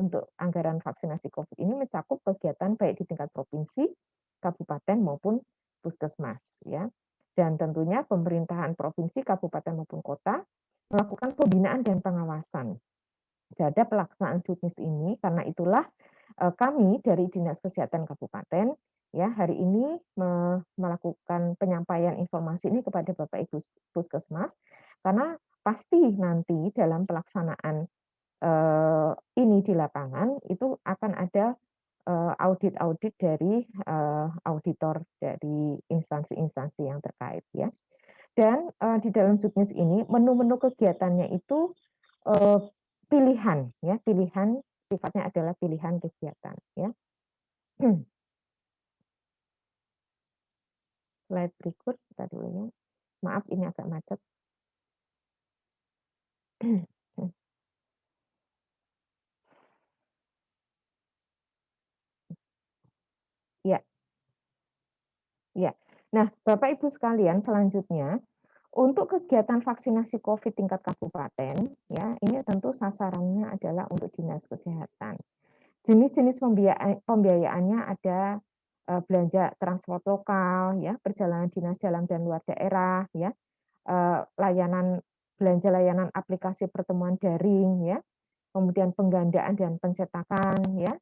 untuk anggaran vaksinasi COVID ini mencakup kegiatan baik di tingkat provinsi, kabupaten maupun puskesmas ya. Dan tentunya pemerintahan provinsi, kabupaten maupun kota melakukan pembinaan dan pengawasan terhadap pelaksanaan juknis ini karena itulah eh, kami dari Dinas Kesehatan Kabupaten ya hari ini melakukan penyampaian informasi ini kepada Bapak Ibu Puskesmas karena pasti nanti dalam pelaksanaan ini di lapangan itu akan ada eh, audit-audit dari uh, auditor dari instansi-instansi yang terkait ya. Dan di dalam juknis ini menu-menu kegiatannya itu pilihan ya, pilihan sifatnya adalah pilihan kegiatan ya. Slide berikut kita dulu ya. Maaf ini agak macet. Ya. Ya. Nah, Bapak Ibu sekalian, selanjutnya untuk kegiatan vaksinasi COVID tingkat kabupaten, ya, ini tentu sasarannya adalah untuk dinas kesehatan. Jenis-jenis pembiayaannya ada uh, belanja transport lokal, ya, perjalanan dinas dalam dan luar daerah, ya, uh, layanan belanja layanan aplikasi pertemuan daring, ya, kemudian penggandaan dan pencetakan, ya,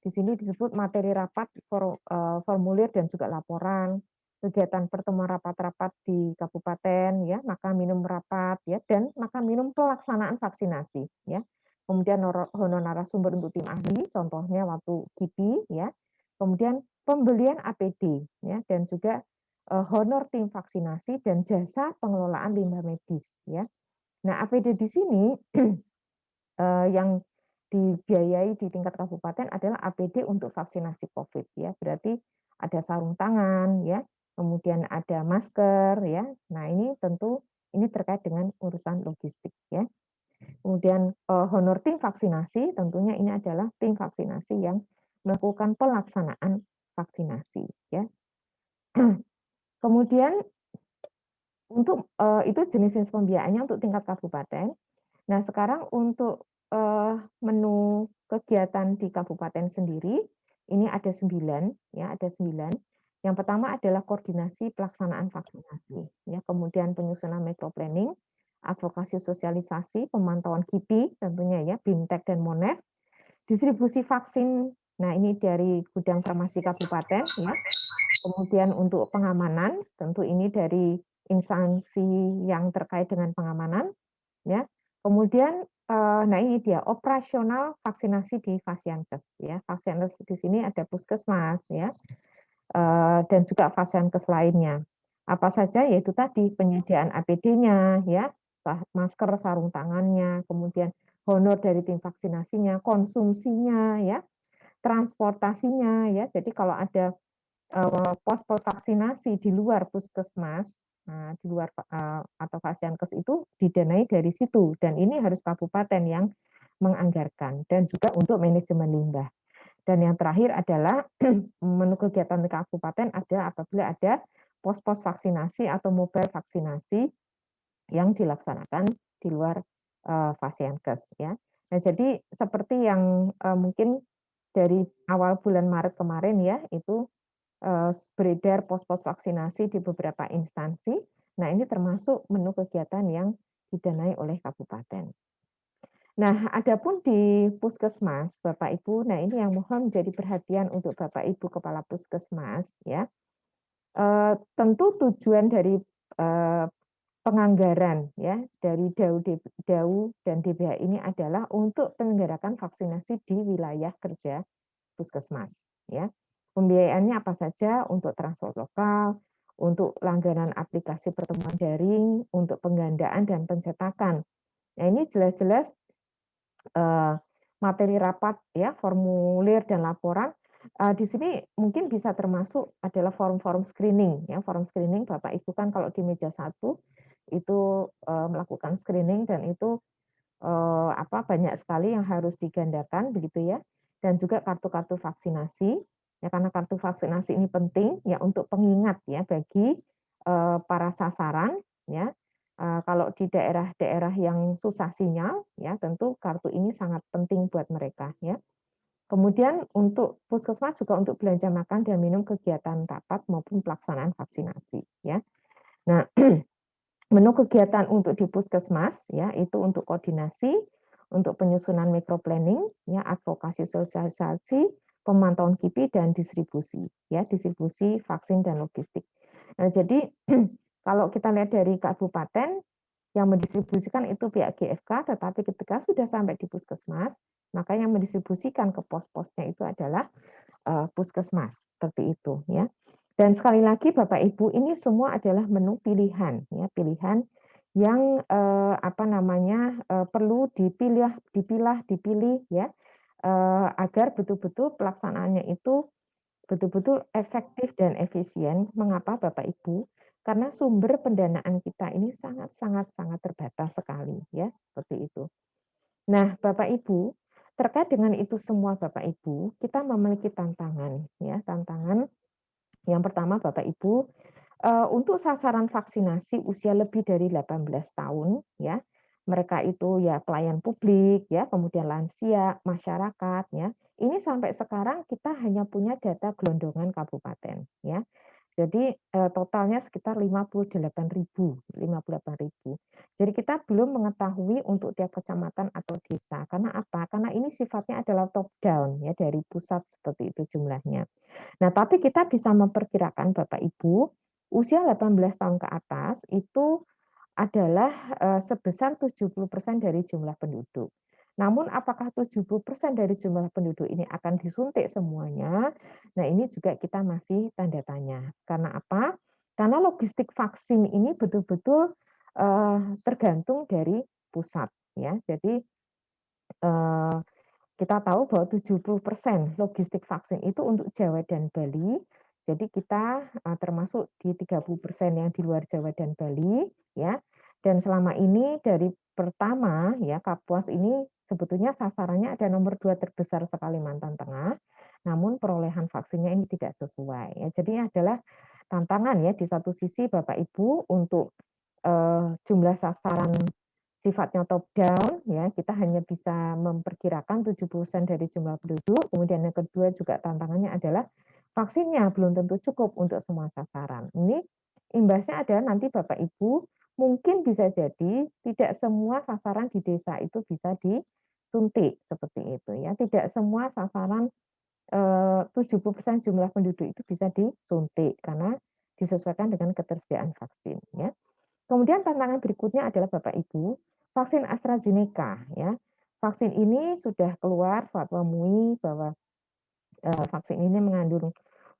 di sini disebut materi rapat, eh, formulir dan juga laporan, kegiatan pertemuan rapat-rapat di kabupaten, ya, maka minum rapat, ya, dan maka minum pelaksanaan vaksinasi, ya. Kemudian honor narasumber untuk tim ahli, contohnya waktu KIPI, ya. Kemudian pembelian APD, ya, dan juga uh, honor tim vaksinasi dan jasa pengelolaan limbah medis, ya. Nah, APD di sini uh, yang dibiayai di tingkat kabupaten adalah APD untuk vaksinasi COVID ya. Berarti ada sarung tangan ya, kemudian ada masker ya. Nah, ini tentu ini terkait dengan urusan logistik ya. Kemudian eh, honor tim vaksinasi tentunya ini adalah tim vaksinasi yang melakukan pelaksanaan vaksinasi ya. Kemudian untuk eh, itu jenis-jenis pembiayaannya untuk tingkat kabupaten. Nah, sekarang untuk menu kegiatan di kabupaten sendiri ini ada sembilan ya ada sembilan. Yang pertama adalah koordinasi pelaksanaan vaksinasi ya kemudian penyusunan metro planning advokasi sosialisasi pemantauan KIPI tentunya ya BIMTEK dan MONEF distribusi vaksin nah ini dari gudang farmasi kabupaten ya. Kemudian untuk pengamanan tentu ini dari instansi yang terkait dengan pengamanan ya kemudian uh, nah ini dia operasional vaksinasi di Fasiankes ya. Fasiankes di sini ada puskesmas ya. Uh, dan juga Fasiankes lainnya. Apa saja yaitu tadi penyediaan APD-nya ya, masker, sarung tangannya, kemudian honor dari tim vaksinasinya, konsumsinya ya, transportasinya ya. Jadi kalau ada eh, pos-pos vaksinasi di luar puskesmas Nah, di luar uh, atau Fasiankes itu didanai dari situ dan ini harus kabupaten yang menganggarkan dan juga untuk manajemen limbah. Dan yang terakhir adalah menu kegiatan di kabupaten ada apabila ada pos-pos vaksinasi atau mobile vaksinasi yang dilaksanakan di luar uh, Fasiankes ya. Nah, jadi seperti yang mungkin dari awal bulan Maret kemarin ya itu Eh, beredar pos-pos vaksinasi di beberapa instansi. Nah, ini termasuk menu kegiatan yang didanai oleh kabupaten. Nah, adapun di puskesmas, Bapak Ibu, nah ini yang mohon menjadi perhatian untuk Bapak Ibu kepala puskesmas ya. E, tentu tujuan dari e, penganggaran ya dari DAU, DAU dan DBH ini adalah untuk penyelenggarakan vaksinasi di wilayah kerja puskesmas ya. Pembiayaannya apa saja untuk transport lokal, untuk langganan aplikasi pertemuan daring, untuk penggandaan dan pencetakan. Nah ini jelas-jelas uh, materi rapat ya, formulir dan laporan. Uh, di sini mungkin bisa termasuk adalah forum-forum screening ya, forum screening Bapak Ibu kan kalau di meja satu itu uh, melakukan screening dan itu apa banyak sekali yang harus digandakan begitu ya, dan juga kartu-kartu vaksinasi ya karena kartu vaksinasi ini penting ya untuk pengingat ya bagi uh, para sasaran ya Uh, kalau di daerah-daerah yang susah sinyal, ya tentu kartu ini sangat penting buat mereka. Ya. Kemudian untuk puskesmas juga untuk belanja makan dan minum kegiatan rapat maupun pelaksanaan vaksinasi. Ya. Nah, menu kegiatan untuk di puskesmas ya itu untuk koordinasi, untuk penyusunan planning, ya advokasi sosialisasi, pemantauan KIPI dan distribusi, ya distribusi vaksin dan logistik. Nah, jadi Kalau kita lihat dari kabupaten, yang mendistribusikan itu pihak GFK, tetapi ketika sudah sampai di puskesmas, maka yang mendistribusikan ke pos-posnya itu adalah uh, puskesmas, seperti itu ya. Dan sekali lagi Bapak Ibu, ini semua adalah menu pilihan, ya pilihan yang uh, apa namanya uh, perlu dipilih, dipilah, dipilih ya agar betul-betul pelaksanaannya itu betul-betul efektif dan efisien. Mengapa Bapak Ibu? karena sumber pendanaan kita ini sangat sangat terbatas sekali ya seperti itu. Nah, Bapak Ibu, terkait dengan itu semua Bapak Ibu, kita memiliki tantangan ya, tantangan yang pertama Bapak Ibu uh, untuk sasaran vaksinasi usia lebih dari 18 tahun ya. Mereka itu ya pelayan publik ya, kemudian lansia, masyarakat ya. Ini sampai sekarang kita hanya punya data gelondongan kabupaten ya. Jadi eh, totalnya sekitar 58.000, 58.000. Jadi kita belum mengetahui untuk tiap kecamatan atau desa. Karena apa? Karena ini sifatnya adalah top down ya dari pusat seperti itu jumlahnya. Nah, tapi kita bisa memperkirakan Bapak Ibu, usia 18 tahun ke atas itu adalah eh, sebesar 70% dari jumlah penduduk. Namun apakah 70% dari jumlah penduduk ini akan disuntik semuanya? Nah, ini juga kita masih tanda tanya. Karena apa? Karena logistik vaksin ini betul-betul uh, tergantung dari pusat ya. Jadi uh, kita tahu bahwa 70% logistik vaksin itu untuk Jawa dan Bali. Jadi kita uh, termasuk di 30% yang di luar Jawa dan Bali ya. Dan selama ini dari pertama ya Kapuas ini sebetulnya sasarannya ada nomor dua terbesar sekalimantan Tengah, namun perolehan vaksinnya ini tidak sesuai. Ya, jadi adalah tantangan ya di satu sisi Bapak Ibu untuk uh, jumlah sasaran sifatnya top down ya kita hanya bisa memperkirakan 70% dari jumlah penduduk kemudian yang kedua juga tantangannya adalah vaksinnya belum tentu cukup untuk semua sasaran ini imbasnya ada nanti Bapak Ibu mungkin bisa jadi tidak semua sasaran di desa itu bisa di suntik seperti itu ya. Tidak semua sasaran 70% eh, jumlah penduduk itu bisa disuntik karena disesuaikan dengan ketersediaan vaksin ya. Kemudian tantangan berikutnya adalah Bapak Ibu, vaksin AstraZeneca ya. Vaksin ini sudah keluar fatwa MUI bahwa eh, vaksin ini mengandung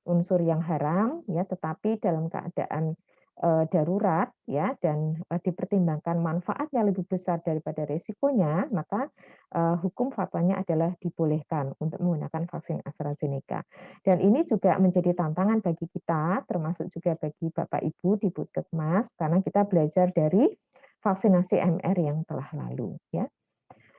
unsur yang haram ya, tetapi dalam keadaan uh, darurat ya dan uh, dipertimbangkan manfaatnya lebih besar daripada resikonya, maka uh, hukum fatwanya adalah dibolehkan untuk menggunakan vaksin AstraZeneca. Dan ini juga menjadi tantangan bagi kita, termasuk juga bagi Bapak Ibu di Puskesmas, karena kita belajar dari vaksinasi MR yang telah lalu. Ya.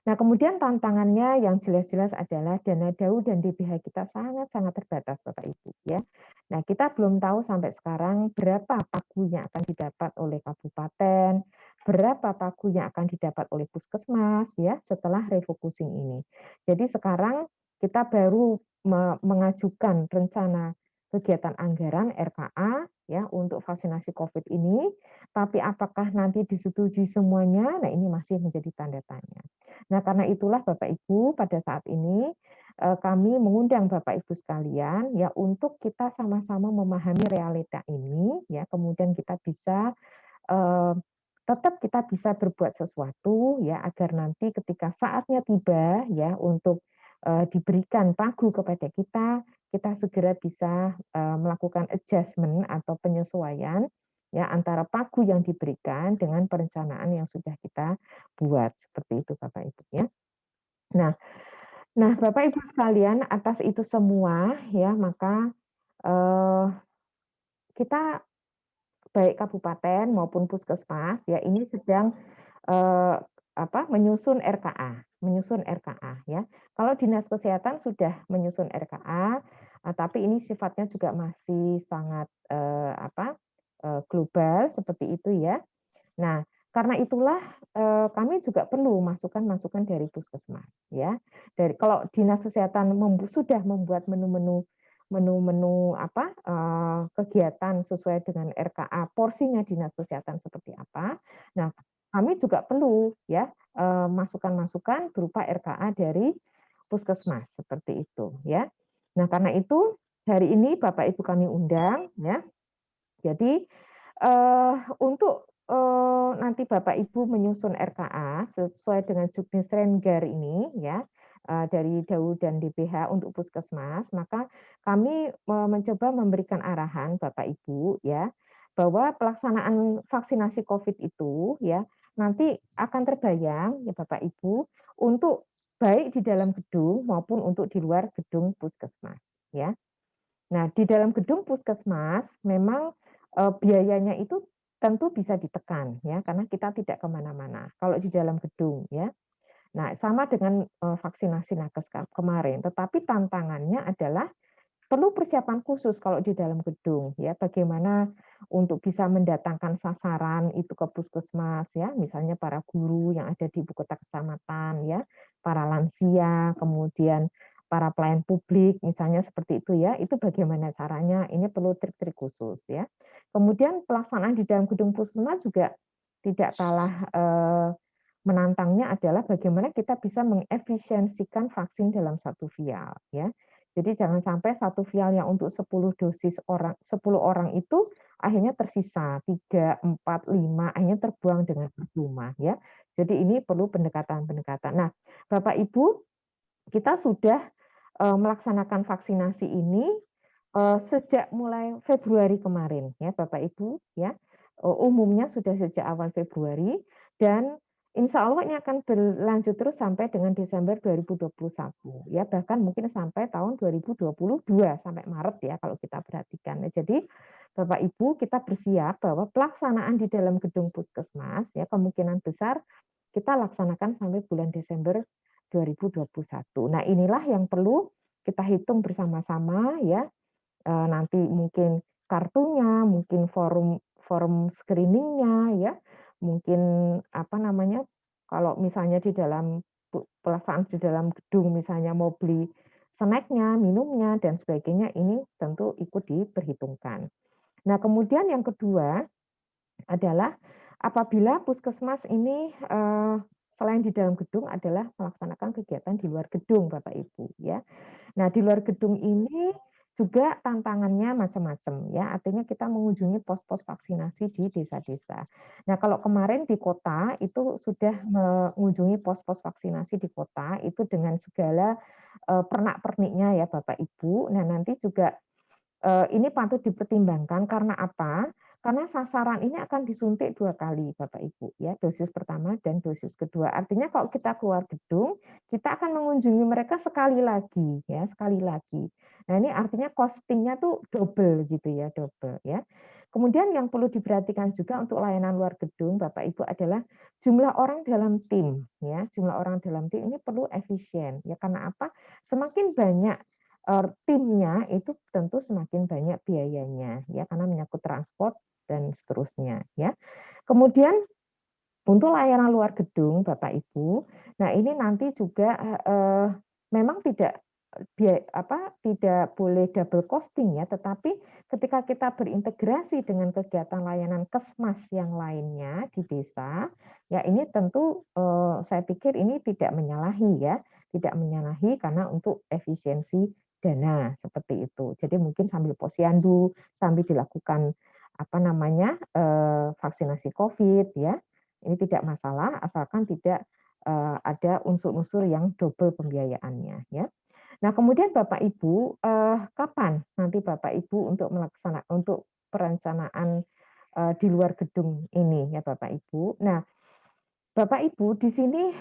Nah, kemudian tantangannya yang jelas-jelas adalah dana DAU dan DBH kita sangat-sangat terbatas, Bapak Ibu. Ya. Nah, kita belum tahu sampai sekarang berapa pagu yang akan didapat oleh kabupaten, berapa pagu yang akan didapat oleh puskesmas, ya, setelah refocusing ini. Jadi sekarang kita baru mengajukan rencana kegiatan anggaran RKA ya untuk vaksinasi COVID ini, tapi apakah nanti disetujui semuanya? Nah, ini masih menjadi tanda tanya. Nah, karena itulah Bapak Ibu pada saat ini eh, kami mengundang Bapak Ibu sekalian ya untuk kita sama-sama memahami realita ini ya, kemudian kita bisa eh, tetap kita bisa berbuat sesuatu ya agar nanti ketika saatnya tiba ya untuk uh, diberikan pagu kepada kita, kita segera bisa uh, melakukan adjustment atau penyesuaian ya antara pagu yang diberikan dengan perencanaan yang sudah kita buat seperti itu Bapak Ibu ya. Nah, nah Bapak Ibu sekalian atas itu semua ya maka uh, kita baik kabupaten maupun puskesmas ya ini sedang uh, apa menyusun RKA, menyusun RKA ya. Kalau dinas kesehatan sudah menyusun RKA, eh, tapi ini sifatnya juga masih sangat eh, apa eh, global seperti itu ya. Nah, karena itulah eh, kami juga perlu masukan-masukan dari puskesmas ya. Dari kalau dinas kesehatan membu, sudah membuat menu-menu menu-menu apa eh, kegiatan sesuai dengan RKA porsinya dinas kesehatan seperti apa. Nah, kami juga perlu ya eh, masukan-masukan berupa RKA dari puskesmas seperti itu ya. Nah, karena itu hari ini Bapak Ibu kami undang ya. Jadi uh, untuk uh, nanti Bapak Ibu menyusun RKA sesuai dengan juknis Rengar ini ya uh, dari DAU dan DPH untuk puskesmas, maka kami uh, mencoba memberikan arahan Bapak Ibu ya bahwa pelaksanaan vaksinasi COVID itu ya nanti akan terbayang ya Bapak Ibu untuk baik di dalam gedung maupun untuk di luar gedung puskesmas ya. Nah, di dalam gedung puskesmas memang uh, biayanya itu tentu bisa ditekan ya karena kita tidak ke mana-mana kalau di dalam gedung ya nah sama dengan uh, vaksinasi nakes kemarin tetapi tantangannya adalah perlu persiapan khusus kalau di dalam gedung ya. Bagaimana untuk bisa mendatangkan sasaran itu ke puskesmas ya. Misalnya para guru yang ada di ibu kota kecamatan ya. Para lansia kemudian para pelayan publik misalnya seperti itu ya. Itu bagaimana caranya? Ini perlu trik-trik khusus ya. Kemudian pelaksanaan di dalam gedung puskesmas juga tidak kalah eh, menantangnya adalah bagaimana kita bisa mengefisiensikan vaksin dalam satu vial ya jadi jangan sampai satu vial yang untuk 10 dosis orang 10 orang itu akhirnya tersisa 3, 4, 5 akhirnya terbuang dengan percuma ya. Jadi ini perlu pendekatan-pendekatan. Nah, Bapak Ibu, kita sudah uh, melaksanakan vaksinasi ini uh, sejak mulai Februari kemarin ya Bapak Ibu ya uh, umumnya sudah sejak awal Februari dan Insya Allah ini akan berlanjut terus sampai dengan Desember 2021 ya bahkan mungkin sampai tahun 2022 sampai Maret ya kalau kita perhatikan. Nah, jadi Bapak Ibu kita bersiap bahwa pelaksanaan di dalam gedung puskesmas ya kemungkinan besar kita laksanakan sampai bulan Desember 2021. Nah, inilah yang perlu kita hitung bersama-sama ya. E, nanti mungkin kartunya, mungkin forum forum screeningnya ya, mungkin apa namanya kalau misalnya di dalam pelaksanaan di dalam gedung misalnya mau beli snacknya, minumnya dan sebagainya ini tentu ikut diperhitungkan. Nah kemudian yang kedua adalah apabila puskesmas ini eh, selain di dalam gedung adalah melaksanakan kegiatan di luar gedung Bapak Ibu ya. Nah, di luar gedung ini juga tantangannya macam-macam ya. Artinya kita mengunjungi pos-pos vaksinasi di desa-desa. Nah, kalau kemarin di kota itu sudah mengunjungi pos-pos vaksinasi di kota itu dengan segala uh, pernak-perniknya ya Bapak Ibu. Nah, nanti juga uh, ini patut dipertimbangkan karena apa? Karena sasaran ini akan disuntik dua kali, Bapak Ibu, ya dosis pertama dan dosis kedua. Artinya kalau kita keluar gedung, kita akan mengunjungi mereka sekali lagi, ya sekali lagi. Nah ini artinya costingnya tuh double gitu ya, double ya. Kemudian yang perlu diperhatikan juga untuk layanan luar gedung, Bapak Ibu adalah jumlah orang dalam tim, ya jumlah orang dalam tim ini perlu efisien, ya karena apa? Semakin banyak eh, timnya itu tentu semakin banyak biayanya ya karena menyangkut transport dan seterusnya ya. Kemudian untuk layanan luar gedung Bapak Ibu, nah ini nanti juga eh, memang tidak apa tidak boleh double costing ya, tetapi ketika kita berintegrasi dengan kegiatan layanan kesmas yang lainnya di desa, ya ini tentu eh, saya pikir ini tidak menyalahi ya, tidak menyalahi karena untuk efisiensi dana seperti itu. Jadi mungkin sambil posyandu, sambil dilakukan apa namanya eh, vaksinasi COVID ya ini tidak masalah asalkan tidak eh, ada unsur-unsur yang double pembiayaannya ya. Nah kemudian Bapak Ibu eh, kapan nanti Bapak Ibu untuk melaksanakan untuk perencanaan di luar gedung ini ya Bapak Ibu. Nah Bapak Ibu di sini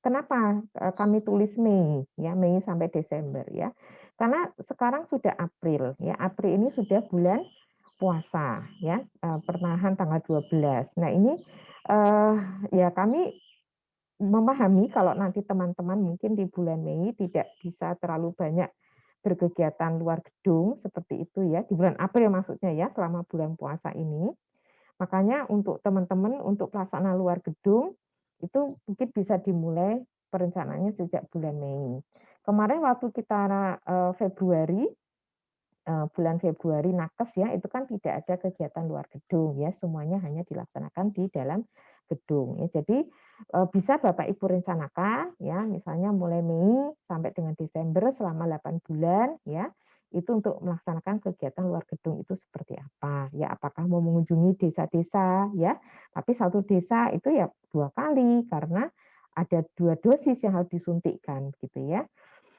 kenapa kami tulis Mei ya Mei sampai Desember ya karena sekarang sudah April ya April ini sudah bulan puasa ya uh, pertengahan tanggal 12. Nah ini uh, ya kami memahami kalau nanti teman-teman mungkin di bulan Mei tidak bisa terlalu banyak berkegiatan luar gedung seperti itu ya di bulan April maksudnya ya selama bulan puasa ini Makanya untuk teman-teman untuk pelaksanaan luar gedung itu mungkin bisa dimulai perencanaannya sejak bulan Mei. Kemarin waktu kita uh, Februari bulan Februari nakes ya itu kan tidak ada kegiatan luar gedung ya semuanya hanya dilaksanakan di dalam gedung ya. Jadi uh, bisa Bapak Ibu rencanakan ya misalnya mulai Mei sampai dengan Desember selama 8 bulan ya itu untuk melaksanakan kegiatan luar gedung itu seperti apa? Ya apakah mau mengunjungi desa-desa ya? Tapi satu desa itu ya dua kali karena ada dua dosis yang harus disuntikkan gitu ya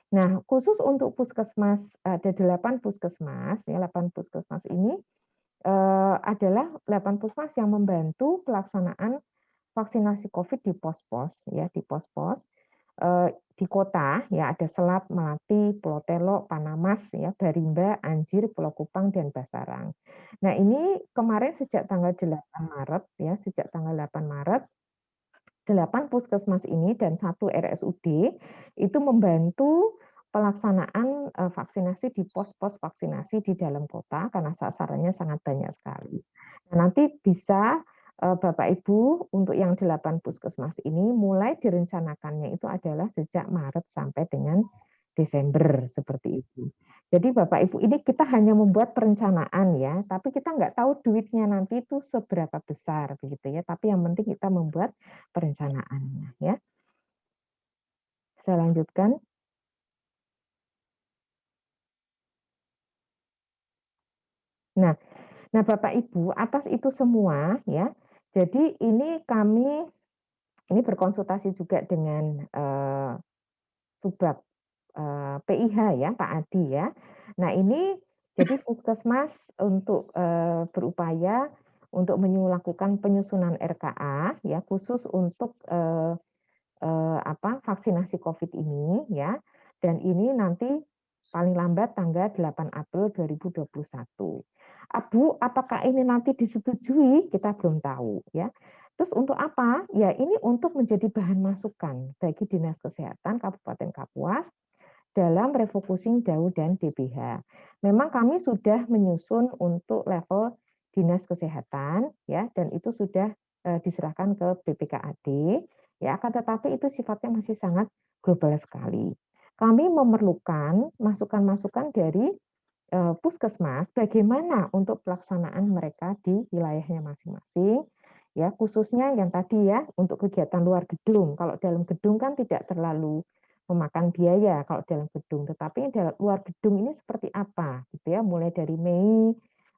nah khusus untuk puskesmas ada delapan puskesmas ya delapan puskesmas ini eh, adalah delapan puskesmas yang membantu pelaksanaan vaksinasi COVID di pos-pos ya di pos-pos Eh, di kota ya ada Selat, Melati, Pulau Telo, Panamas, ya Barimba, Anjir, Pulau Kupang dan Basarang. Nah, ini kemarin sejak tanggal 8 Maret ya, sejak tanggal 8 Maret 8 puskesmas ini dan satu RSUD itu membantu pelaksanaan eh, vaksinasi di pos-pos vaksinasi di dalam kota karena sasarannya sangat banyak sekali. Nah, nanti bisa Eh, Bapak Ibu untuk yang delapan puskesmas ini mulai direncanakannya itu adalah sejak Maret sampai dengan Desember seperti itu. Jadi Bapak Ibu ini kita hanya membuat perencanaan ya, tapi kita nggak tahu duitnya nanti itu seberapa besar begitu ya. Tapi yang penting kita membuat perencanaannya ya. Saya lanjutkan. Nah, nah Bapak Ibu atas itu semua ya jadi ini kami ini berkonsultasi juga dengan uh, Subak eh, PIH ya Pak Adi ya. Nah ini jadi puskesmas untuk uh, berupaya untuk melakukan penyusunan RKA ya khusus untuk uh, uh, apa vaksinasi COVID ini ya dan ini nanti paling lambat tanggal 8 April 2021. Abu, apakah ini nanti disetujui? Kita belum tahu ya. Terus untuk apa? Ya ini untuk menjadi bahan masukan bagi Dinas Kesehatan Kabupaten Kapuas dalam refocusing DAU dan DBH. Memang kami sudah menyusun untuk level Dinas Kesehatan ya dan itu sudah eh, diserahkan ke BPKAD ya akan tetapi itu sifatnya masih sangat global sekali. Kami memerlukan masukan-masukan dari Eh, puskesmas bagaimana untuk pelaksanaan mereka di wilayahnya masing-masing ya khususnya yang tadi ya untuk kegiatan luar gedung kalau dalam gedung kan tidak terlalu memakan biaya kalau dalam gedung. Tetapi dalam luar gedung ini seperti apa gitu ya? Mulai dari Mei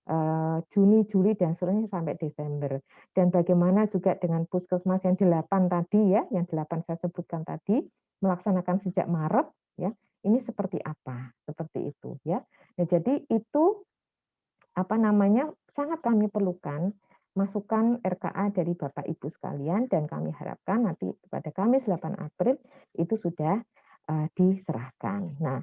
eh, Juni Juli dan seterusnya sampai Desember. Dan bagaimana juga dengan puskesmas yang delapan tadi ya yang delapan saya sebutkan tadi melaksanakan sejak Maret ya. Ini seperti apa? Seperti itu ya. Nah, jadi itu apa namanya sangat kami perlukan masukan RKA dari Bapak Ibu sekalian dan kami harapkan nanti pada Kamis 8 April itu sudah uh, diserahkan. Nah,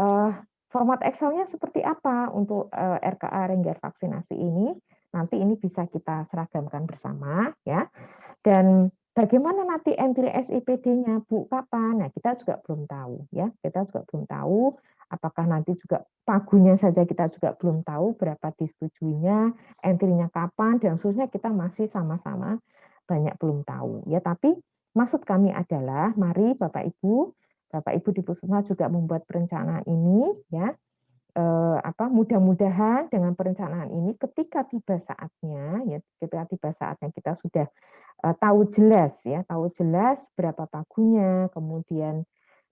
uh, format Excelnya seperti apa untuk uh, RKA Renggar vaksinasi ini? Nanti ini bisa kita seragamkan bersama ya. Dan Bagaimana nanti entry SIPD-nya, Bu? Kapan? Nah, kita juga belum tahu, ya. Kita juga belum tahu apakah nanti juga pagunya saja kita juga belum tahu berapa disetujuinya, entry-nya kapan, dan khususnya kita masih sama-sama banyak belum tahu. Ya, tapi maksud kami adalah, mari Bapak Ibu, Bapak Ibu di Puskesmas juga membuat perencanaan ini, ya, eh, apa mudah-mudahan dengan perencanaan ini ketika tiba saatnya ya ketika tiba saatnya kita sudah uh, tahu jelas ya, tahu jelas berapa pagunya, kemudian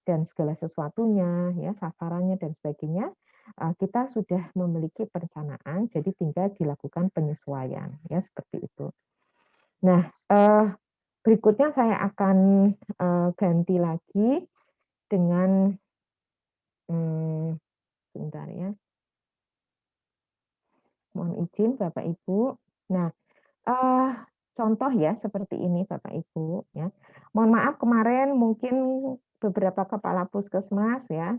dan segala sesuatunya, ya sasarannya dan sebagainya, uh, kita sudah memiliki perencanaan, jadi tinggal dilakukan penyesuaian, ya seperti itu. Nah, uh, berikutnya saya akan uh, ganti lagi dengan, hmm, sebentar ya. Mohon izin Bapak Ibu. Nah, contoh ya seperti ini Bapak Ibu ya. Mohon maaf kemarin mungkin beberapa kepala puskesmas ya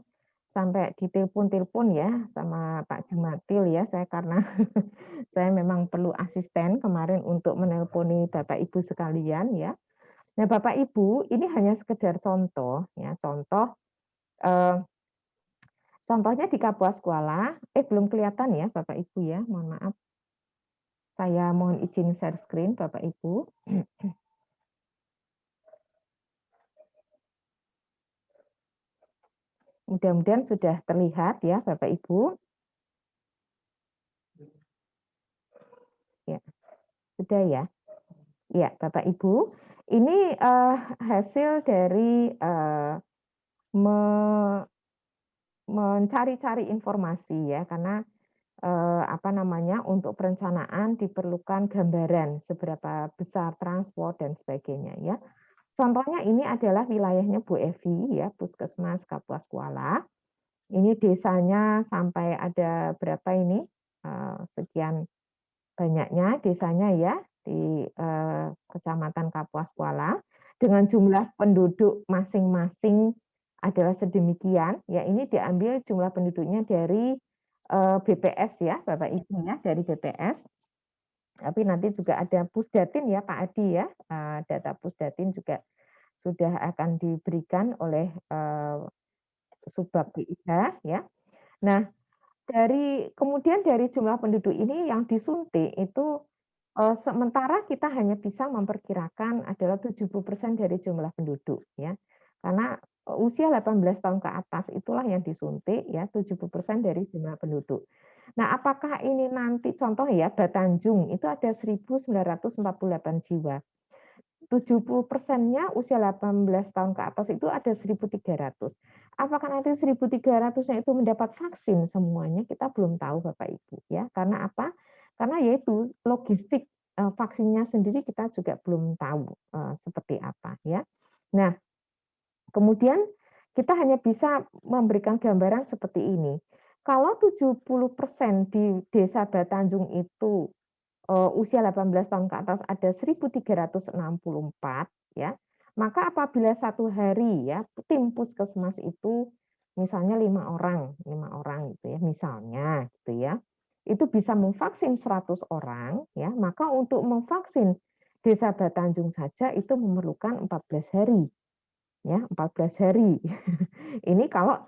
sampai ditelepon-telepon ya sama Pak Jumatil ya saya karena saya memang perlu asisten kemarin untuk menelponi Bapak Ibu sekalian ya. Nah Bapak Ibu ini hanya sekedar contoh ya contoh eh, contohnya di Kapuas Kuala eh belum kelihatan ya Bapak Ibu ya mohon maaf Saya mohon izin share screen Bapak Ibu. Mudah-mudahan sudah terlihat ya Bapak Ibu. Ya, sudah ya. Ya, Bapak Ibu, ini uh, hasil dari uh, me mencari-cari informasi ya, karena uh, apa namanya untuk perencanaan diperlukan gambaran seberapa besar transport dan sebagainya ya. Contohnya ini adalah wilayahnya Bu Evi ya, Puskesmas Kapuas Kuala. Ini desanya sampai ada berapa ini? Uh, sekian banyaknya desanya ya di eh, Kecamatan Kapuas Kuala dengan jumlah penduduk masing-masing adalah sedemikian. Ya, ini diambil jumlah penduduknya dari eh, BPS ya, Bapak Ibu ya, dari BPS. Tapi nanti juga ada Pusdatin ya, Pak Adi ya. Eh, data Pusdatin juga sudah akan diberikan oleh eh, Subbab BIH ya. Nah, dari kemudian dari jumlah penduduk ini yang disuntik itu sementara kita hanya bisa memperkirakan adalah 70% dari jumlah penduduk ya. Karena usia 18 tahun ke atas itulah yang disuntik ya 70% dari jumlah penduduk. Nah, apakah ini nanti contoh ya Batanjung itu ada 1948 jiwa. 70 persennya usia 18 tahun ke atas itu ada 1.300. Apakah nanti 1.300-nya itu mendapat vaksin semuanya? Kita belum tahu Bapak Ibu ya. Karena apa? Karena yaitu logistik uh, vaksinnya sendiri kita juga belum tahu uh, seperti apa ya. Nah, kemudian kita hanya bisa memberikan gambaran seperti ini. Kalau 70% di Desa Batanjung itu uh, usia 18 tahun ke atas ada 1364 ya maka apabila satu hari ya tim puskesmas itu misalnya lima orang lima orang gitu ya misalnya gitu ya itu bisa memvaksin 100 orang ya maka untuk memvaksin Desa Batanjung saja itu memerlukan 14 hari ya 14 hari ini kalau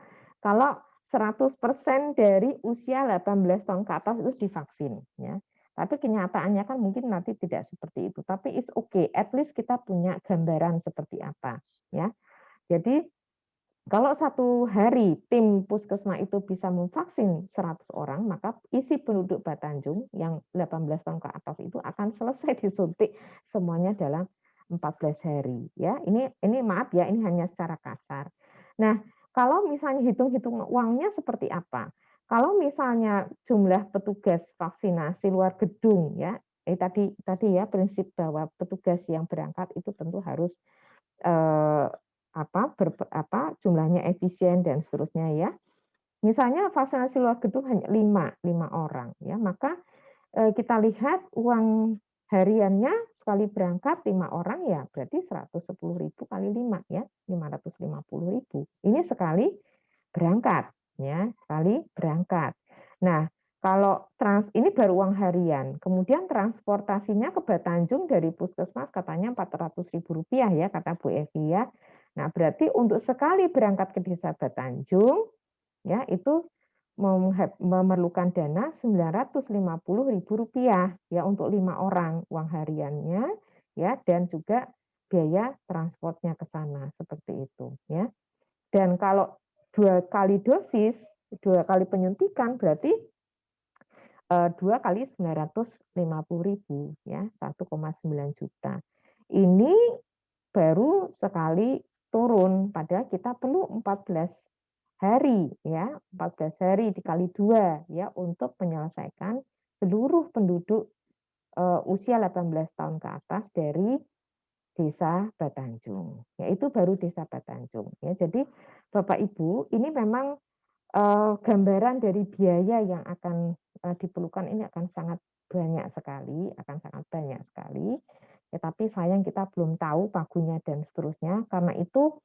kalau 100% dari usia 18 tahun ke atas itu divaksin ya tapi kenyataannya kan mungkin nanti tidak seperti itu. Tapi it's okay, at least kita punya gambaran seperti apa. ya. Jadi kalau satu hari tim puskesmas itu bisa memvaksin 100 orang, maka isi penduduk Batanjung yang 18 tahun ke atas itu akan selesai disuntik semuanya dalam 14 hari. Ya, ini ini maaf ya, ini hanya secara kasar. Nah, kalau misalnya hitung-hitung uangnya seperti apa? Kalau misalnya jumlah petugas vaksinasi luar gedung ya, eh tadi tadi ya prinsip bahwa petugas yang berangkat itu tentu harus eh, apa, ber, apa jumlahnya efisien dan seterusnya ya. Misalnya vaksinasi luar gedung hanya lima lima orang ya, maka eh, kita lihat uang hariannya sekali berangkat lima orang ya berarti 110.000 kali 5 ya 550.000 ini sekali berangkat ya sekali berangkat. Nah, kalau trans ini baru uang harian, kemudian transportasinya ke Batanjung dari puskesmas katanya Rp400.000 ya kata Bu Evi ya. Nah, berarti untuk sekali berangkat ke desa Batanjung ya itu memerlukan dana Rp950.000 ya untuk lima orang uang hariannya ya dan juga biaya transportnya ke sana seperti itu ya. Dan kalau dua kali dosis, dua kali penyuntikan berarti eh, dua kali 950 ribu ya 1,9 juta. Ini baru sekali turun pada kita perlu 14 hari ya 14 hari dikali dua ya untuk menyelesaikan seluruh penduduk uh, usia 18 tahun ke atas dari Desa Batanjung. Yaitu baru Desa Batanjung. Ya, jadi Bapak Ibu, ini memang uh, gambaran dari biaya yang akan uh, diperlukan ini akan sangat banyak sekali, akan sangat banyak sekali. Tetapi ya, sayang kita belum tahu pagunya dan seterusnya. Karena itu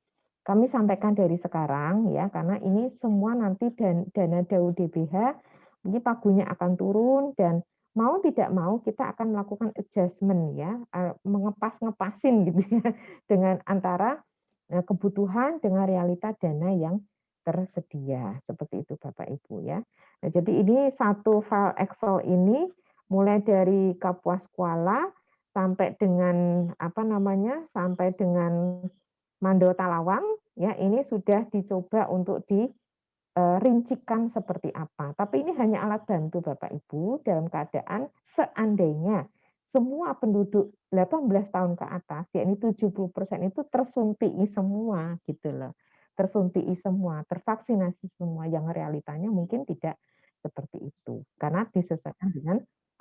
kami sampaikan dari sekarang ya, karena ini semua nanti dan dana DAU DBH ini pagunya akan turun dan mau tidak mau kita akan melakukan adjustment ya, mengepas-ngepasin gitu ya dengan antara e, kebutuhan dengan realita dana yang tersedia seperti itu Bapak Ibu ya. Nah, jadi ini satu file Excel ini mulai dari Kapuas Kuala sampai dengan apa namanya sampai dengan Mando Talawang ya ini sudah dicoba untuk dirincikan seperti apa. Tapi ini hanya alat bantu Bapak Ibu dalam keadaan seandainya semua penduduk 18 tahun ke atas, yakni 70% itu tersuntik semua gitu loh. Tersuntik semua, tervaksinasi semua yang realitanya mungkin tidak seperti itu karena disesuaikan dengan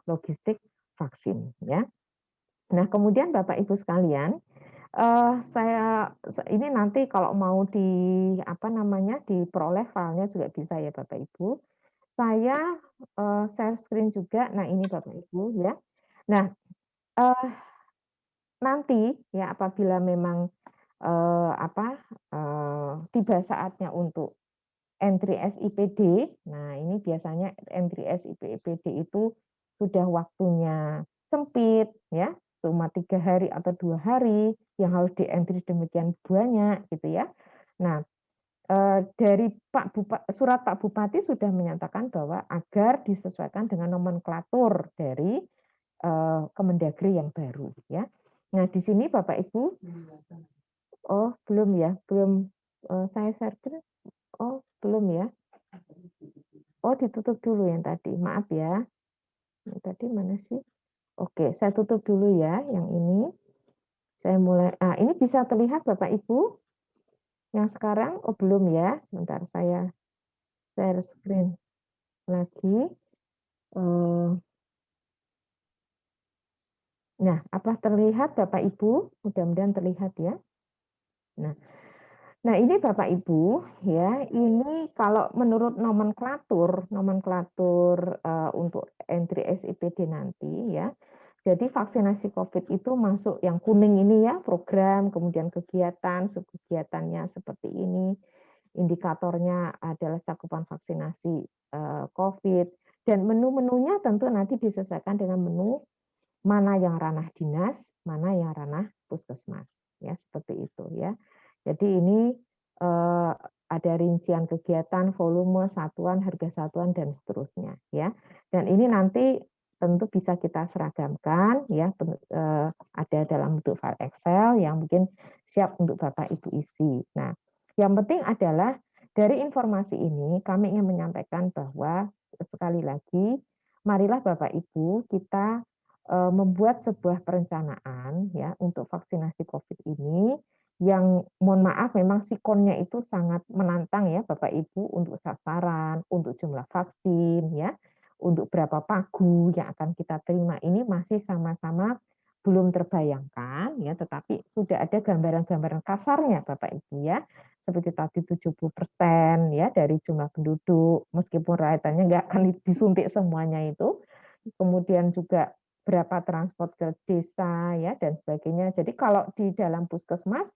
logistik vaksin ya. Nah, kemudian Bapak Ibu sekalian, uh, saya ini nanti kalau mau di apa namanya diperoleh filenya juga bisa ya Bapak Ibu. Saya uh, share screen juga. Nah, ini Bapak Ibu ya. Nah, uh, nanti ya apabila memang uh, apa uh, tiba saatnya untuk entry SIPD. Nah, ini biasanya entry SIPD itu sudah waktunya sempit ya cuma tiga hari atau dua hari yang harus di entry demikian banyak gitu ya. Nah eh, dari Pak Bupati, surat Pak Bupati sudah menyatakan bahwa agar disesuaikan dengan nomenklatur dari eh, Kemendagri yang baru ya. Nah di sini Bapak Ibu, oh belum ya, belum eh, saya share oh belum ya. Oh ditutup dulu yang tadi, maaf ya. Tadi mana sih? Oke, saya tutup dulu ya yang ini. Saya mulai, ah ini bisa terlihat Bapak Ibu? Yang sekarang, oh belum ya, sebentar saya share screen lagi. Eh, nah, apa terlihat Bapak Ibu? Mudah-mudahan terlihat ya. Nah, Nah, ini Bapak Ibu, ya, ini kalau menurut nomenklatur, nomenklatur uh, untuk entry SIPD nanti, ya. Jadi vaksinasi COVID itu masuk yang kuning ini ya, program, kemudian kegiatan, kegiatannya seperti ini, indikatornya adalah cakupan vaksinasi uh, COVID, dan menu-menunya tentu nanti disesuaikan dengan menu mana yang ranah dinas, mana yang ranah puskesmas, ya seperti itu ya. Jadi ini eh, ada rincian kegiatan, volume, satuan, harga satuan dan seterusnya ya. Dan ini nanti tentu bisa kita seragamkan ya eh, ada dalam bentuk file Excel yang mungkin siap untuk Bapak Ibu isi. Nah, yang penting adalah dari informasi ini kami ingin menyampaikan bahwa sekali lagi marilah Bapak Ibu kita eh, membuat sebuah perencanaan ya untuk vaksinasi Covid ini yang mohon maaf memang sikonnya itu sangat menantang ya Bapak Ibu untuk sasaran, untuk jumlah vaksin ya, untuk berapa pagu yang akan kita terima ini masih sama-sama belum terbayangkan ya, tetapi sudah ada gambaran-gambaran kasarnya Bapak Ibu ya, seperti tadi 70% ya dari jumlah penduduk, meskipun rakyatnya nggak akan disuntik semuanya itu, kemudian juga berapa transport ke desa ya dan sebagainya. Jadi kalau di dalam puskesmas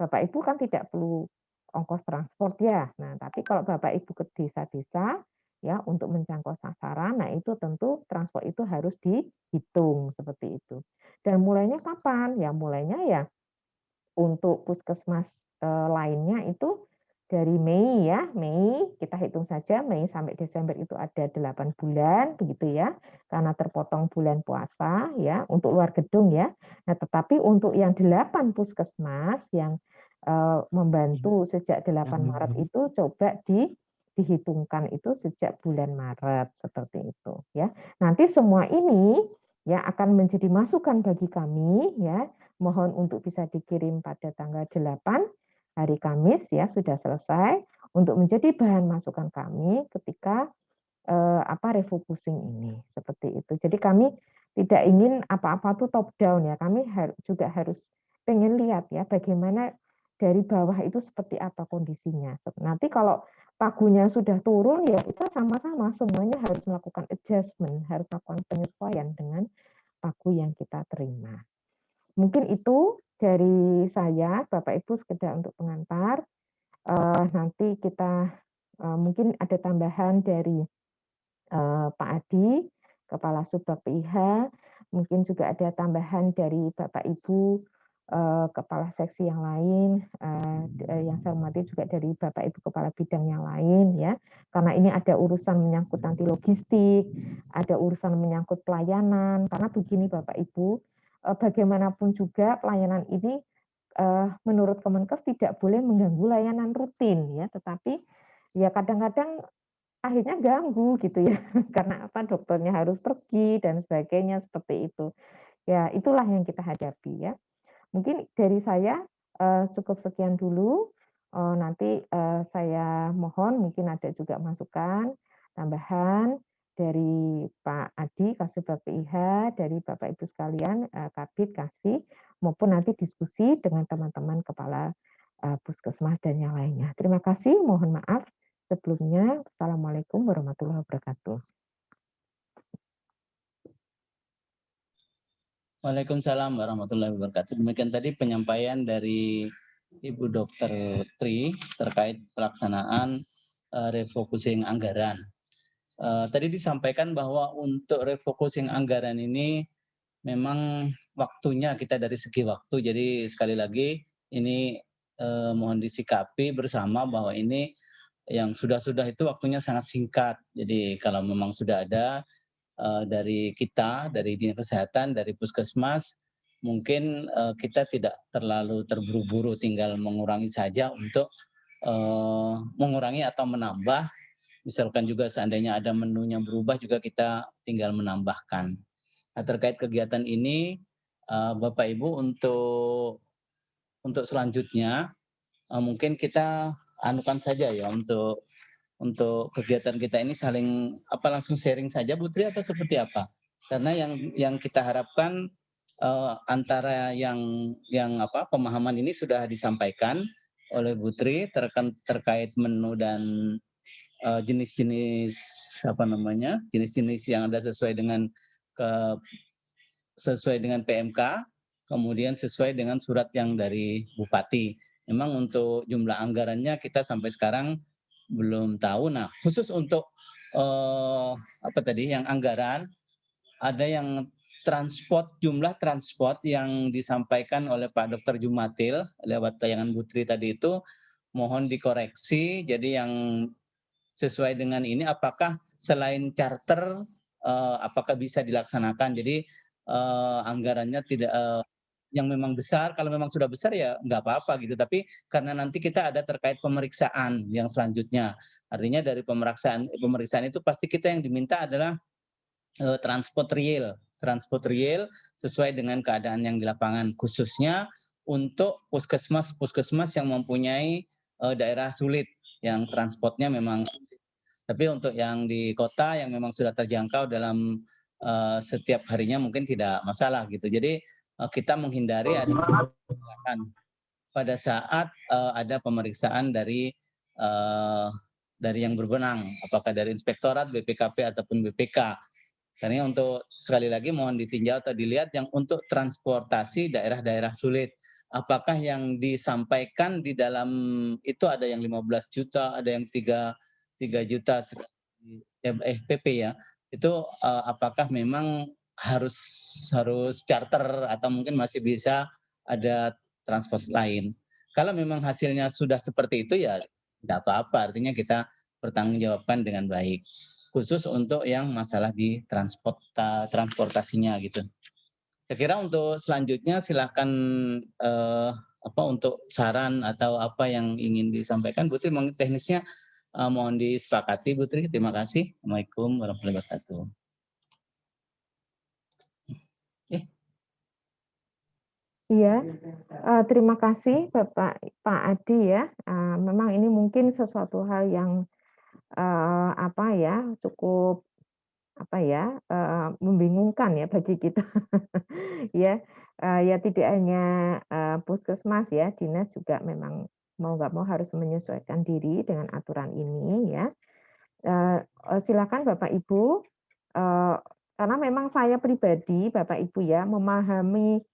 Bapak Ibu kan tidak perlu ongkos transport ya. Nah, tapi kalau Bapak Ibu ke desa-desa ya untuk menjangkau sasaran, nah itu tentu transport itu harus dihitung seperti itu. Dan mulainya kapan? Ya mulainya ya untuk puskesmas eh, lainnya itu dari Mei ya, Mei kita hitung saja Mei sampai Desember itu ada 8 bulan begitu ya. Karena terpotong bulan puasa ya untuk luar gedung ya. Nah, tetapi untuk yang 8 puskesmas yang Eh, membantu sejak 8 Maret itu coba di dihitungkan itu sejak bulan Maret seperti itu ya. Nanti semua ini ya akan menjadi masukan bagi kami ya. Mohon untuk bisa dikirim pada tanggal 8 hari Kamis ya sudah selesai untuk menjadi bahan masukan kami ketika eh, apa refocusing ini seperti itu. Jadi kami tidak ingin apa-apa tuh top down ya. Kami har juga harus pengen lihat ya bagaimana dari bawah itu seperti apa kondisinya. Nanti kalau pagunya sudah turun ya kita sama-sama semuanya harus melakukan adjustment, harus melakukan penyesuaian dengan pagu yang kita terima. Mungkin itu dari saya, Bapak Ibu sekedar untuk pengantar. Uh, nanti kita uh, mungkin ada tambahan dari uh, Pak Adi, Kepala Subbag PIH, mungkin juga ada tambahan dari Bapak Ibu Eh, kepala seksi yang lain, uh, yang saya hormati juga dari Bapak Ibu Kepala Bidang yang lain ya. karena ini ada urusan menyangkut nanti logistik, ada urusan menyangkut pelayanan. Karena begini Bapak Ibu, uh, bagaimanapun juga pelayanan ini uh, menurut Kemenkes tidak boleh mengganggu layanan rutin ya, tetapi ya kadang-kadang akhirnya ganggu gitu ya. Karena apa? Dokternya harus pergi dan sebagainya seperti itu. Ya itulah yang kita hadapi ya. Mungkin dari saya uh, cukup sekian dulu. Nanti saya mohon mungkin ada juga masukan tambahan dari Pak Adi Kasih PIH dari Bapak Ibu sekalian uh, Kabit Kasih maupun nanti diskusi dengan teman-teman kepala uh, puskesmas dan yang lainnya terima kasih mohon maaf Sebelumnya, Assalamualaikum warahmatullahi wabarakatuh. Waalaikumsalam warahmatullahi wabarakatuh. Demikian tadi penyampaian dari Ibu Dr. Tri terkait pelaksanaan uh, refocusing anggaran. Uh, tadi disampaikan bahwa untuk refocusing anggaran ini memang waktunya kita dari segi waktu. Jadi sekali lagi ini uh, mohon disikapi bersama bahwa ini yang sudah-sudah itu waktunya sangat singkat. Jadi kalau memang sudah ada uh, dari kita, dari dinas kesehatan, dari puskesmas, mungkin uh, kita tidak terlalu terburu-buru, tinggal mengurangi saja untuk uh, mengurangi atau menambah. Misalkan juga seandainya ada menunya berubah juga kita tinggal menambahkan. Nah, terkait kegiatan ini, uh, Bapak Ibu untuk untuk selanjutnya uh, mungkin kita anukan saja ya untuk untuk kegiatan kita ini saling apa langsung sharing saja Putri atau seperti apa? Karena yang yang kita harapkan uh, antara yang yang apa pemahaman ini sudah disampaikan oleh Putri terkait menu dan eh, jenis-jenis uh, apa namanya jenis-jenis yang ada sesuai dengan ke sesuai dengan PMK kemudian sesuai dengan surat yang dari Bupati memang untuk jumlah anggarannya kita sampai sekarang belum tahu. Nah, khusus untuk uh, apa tadi yang anggaran ada yang transport jumlah transport yang disampaikan oleh Pak Dr. Jumatil lewat tayangan Butri tadi itu mohon dikoreksi. Jadi yang sesuai dengan ini apakah selain charter uh, apakah bisa dilaksanakan? Jadi uh, anggarannya tidak uh, yang memang besar, kalau memang sudah besar ya nggak apa-apa gitu. Tapi karena nanti kita ada terkait pemeriksaan yang selanjutnya. Artinya dari pemeriksaan pemeriksaan itu pasti kita yang diminta adalah uh, transport real, transport real sesuai dengan keadaan yang di lapangan khususnya untuk puskesmas-puskesmas yang mempunyai uh, daerah sulit yang transportnya memang tapi untuk yang di kota yang memang sudah terjangkau dalam uh, setiap harinya mungkin tidak masalah gitu. Jadi Eh, kita menghindari ada kesalahan pada saat uh, ada pemeriksaan dari uh, dari yang berwenang, apakah dari inspektorat, BPKP ataupun BPK. Karena untuk sekali lagi mohon ditinjau atau dilihat yang untuk transportasi daerah-daerah sulit. Apakah yang disampaikan di dalam itu ada yang 15 juta, ada yang 3 3 juta eh PP ya. Itu uh, apakah memang harus harus charter atau mungkin masih bisa ada transport lain. Kalau memang hasilnya sudah seperti itu ya tidak apa-apa, artinya kita pertanggungjawabkan dengan baik. Khusus untuk yang masalah di transport transportasinya gitu. Saya kira untuk selanjutnya silakan eh, apa untuk saran atau apa yang ingin disampaikan Putri teknisnya eh, mohon disepakati Putri. Terima kasih. Assalamualaikum warahmatullahi wabarakatuh. Iya, uh, terima kasih Bapak Pak Adi ya. Uh, memang ini mungkin sesuatu hal yang uh, apa ya cukup apa ya uh, membingungkan ya bagi kita ya uh, ya tidak hanya uh, puskesmas ya dinas juga memang mau nggak mau harus menyesuaikan diri dengan aturan ini ya. Uh, silakan bapak ibu uh, karena memang saya pribadi bapak ibu ya memahami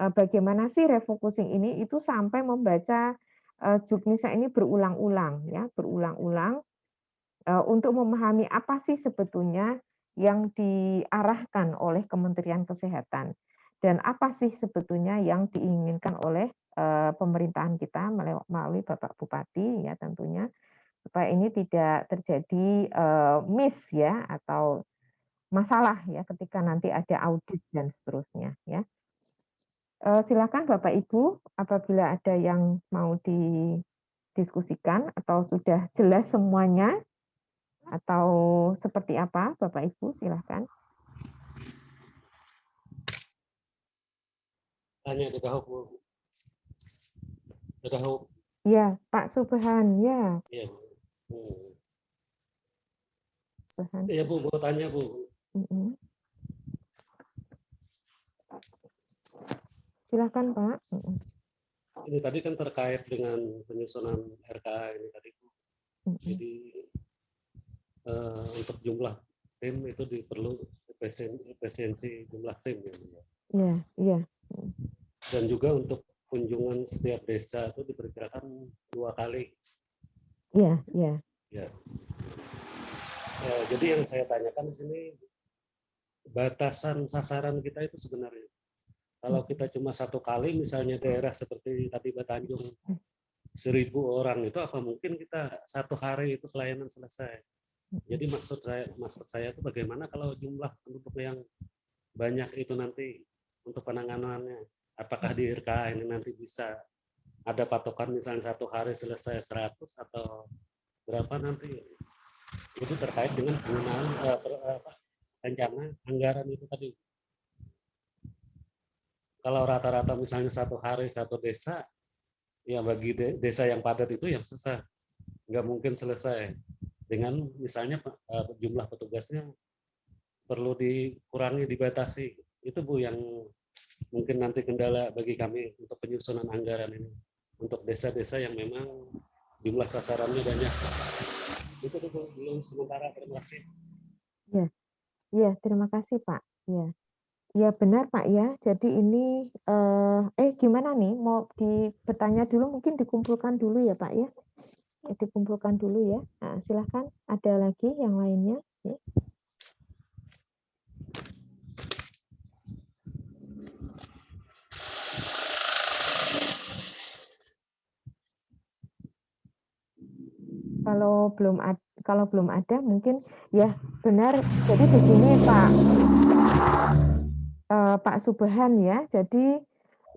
Eh, bagaimana sih refocusing ini itu sampai membaca juknisa ini berulang-ulang ya, berulang-ulang untuk memahami apa sih sebetulnya yang diarahkan oleh Kementerian Kesehatan dan apa sih sebetulnya yang diinginkan oleh uh, pemerintahan kita melalui Bapak Bupati ya tentunya supaya ini tidak terjadi, eee, miss ya atau masalah ya ketika nanti ada audit dan seterusnya ya. Eee, silakan Bapak Ibu apabila ada yang mau didiskusikan atau sudah jelas semuanya, atau seperti apa Bapak Ibu silahkan. Tanya Bu. Di Dahuk. Iya, Pak Subhan, ya. Iya. Hmm. Subhan. Iya, Bu, mau tanya, Bu. Mhm. Silakan, Pak. Mhm. Ini tadi kan terkait dengan penyusunan RKA ini tadi, Bu. Mhm. Jadi eh, untuk jumlah tim itu diperlu efisien- efisiensi jumlah tim ya. Bu, ya. Iya, iya. Dan juga untuk kunjungan setiap desa itu diperkirakan dua kali. Iya, iya. Ya. Eh, jadi yang saya tanyakan di sini batasan sasaran kita itu sebenarnya kalau kita cuma satu kali misalnya daerah seperti tadi Batanjung seribu orang itu apa mungkin kita satu hari itu pelayanan selesai. Jadi maksud saya maksud saya itu bagaimana kalau jumlah penduduk yang banyak itu nanti untuk penanganannya apakah di RK ini nanti bisa ada patokan misalnya satu hari selesai 100 atau berapa nanti itu terkait dengan penggunaan eh, per- eh, rencana anggaran itu tadi. Kalau rata-rata misalnya satu hari satu desa, ya bagi de- desa yang padat itu yang susah, nggak mungkin selesai dengan misalnya eh, jumlah petugasnya perlu dikurangi dibatasi. Itu bu yang mungkin nanti kendala bagi kami untuk penyusunan anggaran ini untuk desa-desa yang memang jumlah sasarannya banyak. Itu dulu belum sementara terima kasih. Iya, terima kasih Pak. Iya. Iya benar Pak ya. Jadi ini eh, eh gimana nih? Mau di bertanya dulu mungkin dikumpulkan dulu ya Pak ya. Ya, Dikumpulkan dulu ya. Nah, silahkan. Ada lagi yang lainnya? Ya. Kalau belum ada, kalau belum ada mungkin ya benar. Jadi begini Pak, eh, Pak Subhan ya. Jadi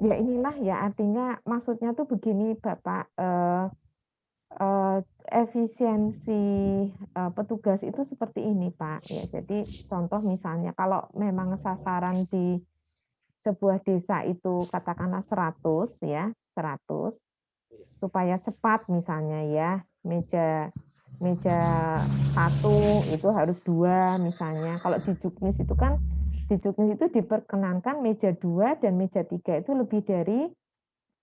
ya inilah ya artinya maksudnya tuh begini Bapak. eh, eh, efisiensi eh, petugas itu seperti ini Pak. Ya, jadi contoh misalnya kalau memang sasaran di sebuah desa itu katakanlah 100 ya, 100 supaya cepat misalnya ya meja meja satu itu harus dua misalnya. Kalau di juknis itu kan di juknis itu diperkenankan meja dua dan meja tiga itu lebih dari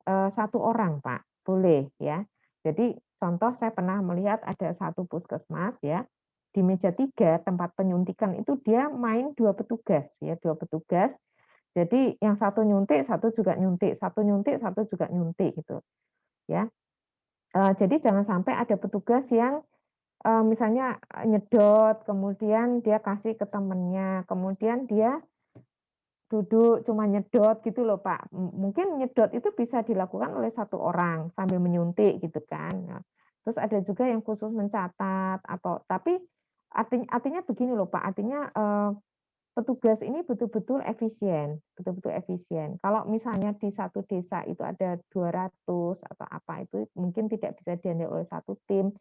eh, satu orang pak. Boleh ya. Jadi contoh saya pernah melihat ada satu puskesmas ya di meja tiga tempat penyuntikan itu dia main dua petugas ya dua petugas. Jadi yang satu nyuntik satu juga nyuntik satu nyuntik satu juga nyuntik gitu ya jadi jangan sampai ada petugas yang eh, misalnya nyedot, kemudian dia kasih ke temennya, kemudian dia duduk cuma nyedot gitu loh Pak. Mungkin nyedot itu bisa dilakukan oleh satu orang sambil menyuntik gitu kan. Nah, terus ada juga yang khusus mencatat atau tapi artinya artinya begini loh Pak, artinya eh, petugas ini betul-betul efisien, betul-betul efisien. Kalau misalnya di satu desa itu ada 200 atau apa itu mungkin tidak bisa dihandle oleh satu tim,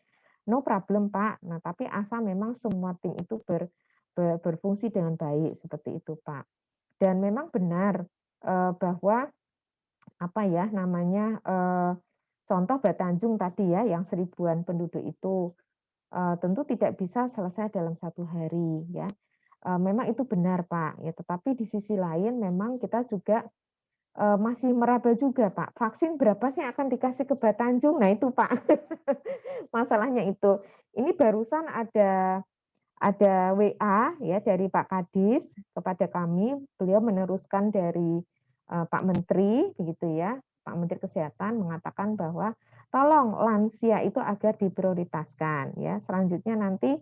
no problem Pak. Nah, tapi asal memang semua tim itu ber, ber- berfungsi dengan baik seperti itu Pak. Dan memang benar eh, bahwa apa ya namanya eh, contoh Batanjung tadi ya yang seribuan penduduk itu eh, tentu tidak bisa selesai dalam satu hari ya. Eh, memang itu benar Pak ya. Tetapi di sisi lain memang kita juga eh, masih meraba juga Pak. Vaksin berapa sih akan dikasih ke Batanjung? Nah itu Pak masalahnya itu. Ini barusan ada ada WA ya dari Pak Kadis kepada kami. Beliau meneruskan dari eh, Pak Menteri begitu ya. Pak Menteri Kesehatan mengatakan bahwa tolong lansia itu agar diprioritaskan ya. Selanjutnya nanti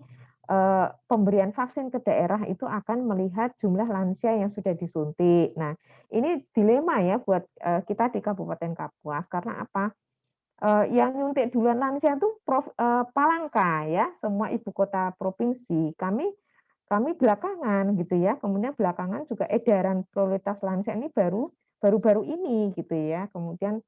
pemberian vaksin ke daerah itu akan melihat jumlah lansia yang sudah disuntik. Nah, ini dilema ya buat eh, kita di Kabupaten Kapuas karena apa? uh, yang nyuntik duluan lansia itu Palangka ya, semua ibu kota provinsi. Kami kami belakangan gitu ya. Kemudian belakangan juga edaran prioritas lansia ini baru baru-baru ini gitu ya. Kemudian